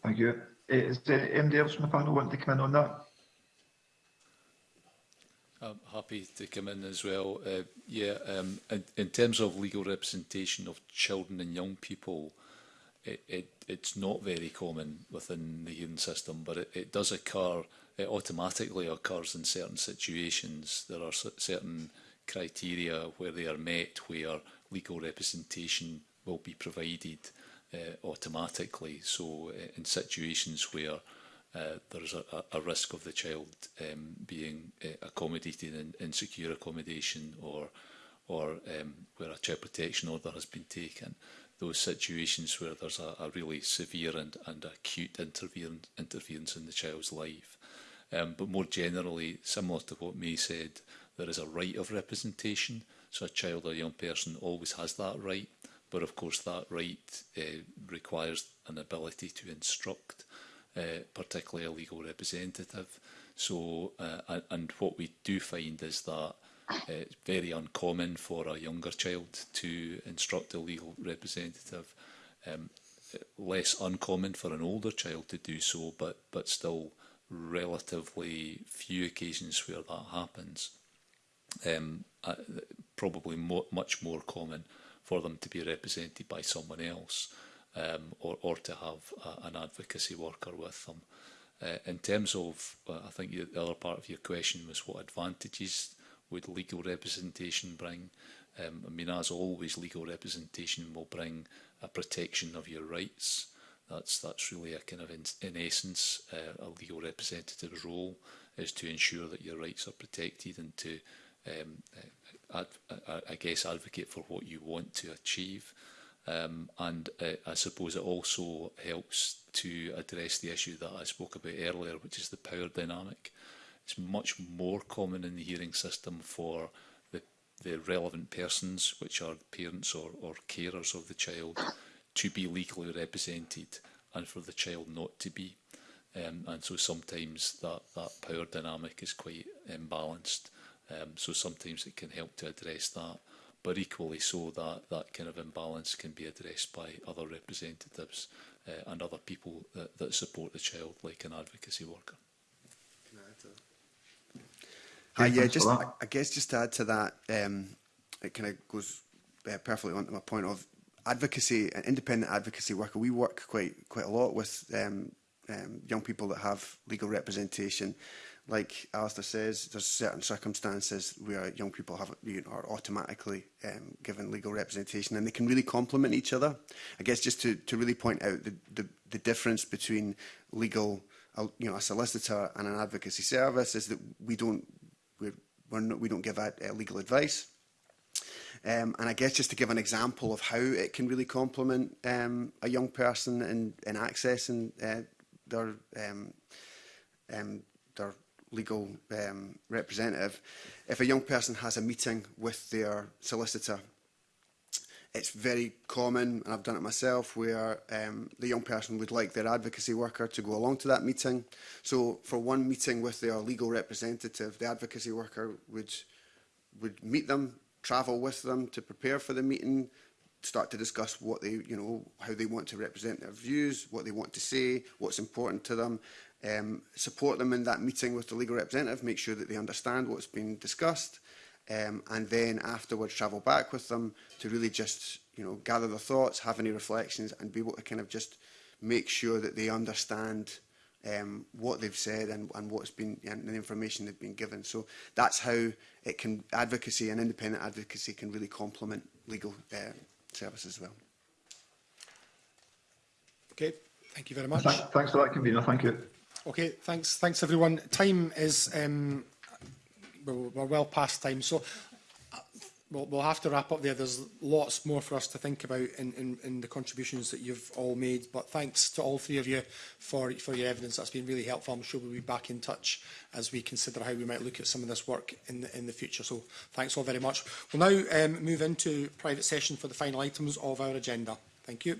Thank you. Is there anybody else in the panel want to come in on that? I'm happy to come in as well. Uh, yeah, um, in, in terms of legal representation of children and young people, it, it, it's not very common within the hearing system, but it, it does occur, it automatically occurs in certain situations. There are certain criteria where they are met, where legal representation will be provided uh, automatically. So uh, in situations where uh, there's a, a risk of the child um, being uh, accommodated in insecure accommodation or or um, where a child protection order has been taken, those situations where there's a, a really severe and, and acute interference, interference in the child's life. Um, but more generally, similar to what May said, there is a right of representation. So a child or young person always has that right. But of course, that right uh, requires an ability to instruct, uh, particularly a legal representative. So, uh, and what we do find is that uh, it's very uncommon for a younger child to instruct a legal representative. Um, less uncommon for an older child to do so, but but still relatively few occasions where that happens. Um, uh, probably more, much more common for them to be represented by someone else um, or, or to have a, an advocacy worker with them. Uh, in terms of, uh, I think the other part of your question was what advantages would legal representation bring? Um, I mean, as always, legal representation will bring a protection of your rights. That's, that's really a kind of, in, in essence, uh, a legal representative's role is to ensure that your rights are protected and to um, uh, I guess, advocate for what you want to achieve. Um, and I, uh, I suppose it also helps to address the issue that I spoke about earlier, which is the power dynamic. It's much more common in the hearing system for the, the relevant persons, which are parents or, or carers of the child, to be legally represented and for the child not to be. Um, and so sometimes that, that power dynamic is quite imbalanced. Um, so sometimes it can help to address that, but equally so that that kind of imbalance can be addressed by other representatives uh, and other people that, that support the child, like an advocacy worker. Can I add to that? Hi, yeah, just I, I guess just to add to that, um, it kind of goes uh, perfectly onto my point of advocacy, an independent advocacy worker. We work quite quite a lot with um, um, young people that have legal representation like Alistair says, there's certain circumstances where young people have you know, are automatically um, given legal representation and they can really complement each other. I guess just to, to really point out the, the, the difference between legal, uh, you know, a solicitor and an advocacy service is that we don't, we're, we're not, we don't give out uh, legal advice. Um, and I guess just to give an example of how it can really complement um, a young person in, in accessing uh, their um, um, their legal um, representative, if a young person has a meeting with their solicitor, it's very common, and I've done it myself, where um, the young person would like their advocacy worker to go along to that meeting. So for one meeting with their legal representative, the advocacy worker would, would meet them, travel with them to prepare for the meeting, start to discuss what they, you know, how they want to represent their views, what they want to say, what's important to them, um, support them in that meeting with the legal representative, make sure that they understand what's been discussed, um, and then afterwards travel back with them to really just you know gather their thoughts, have any reflections, and be able to kind of just make sure that they understand um, what they've said and, and what's been and the information they've been given. So that's how it can advocacy and independent advocacy can really complement legal uh, service as well. Okay, thank you very much. Thanks, for that, convener. Thank you. Okay, thanks, thanks everyone. Time is, um, we're well past time, so uh, we'll, we'll have to wrap up there. There's lots more for us to think about in, in, in the contributions that you've all made. But thanks to all three of you for, for your evidence. That's been really helpful. I'm sure we'll be back in touch as we consider how we might look at some of this work in the, in the future. So thanks all very much. We'll now um, move into private session for the final items of our agenda. Thank you.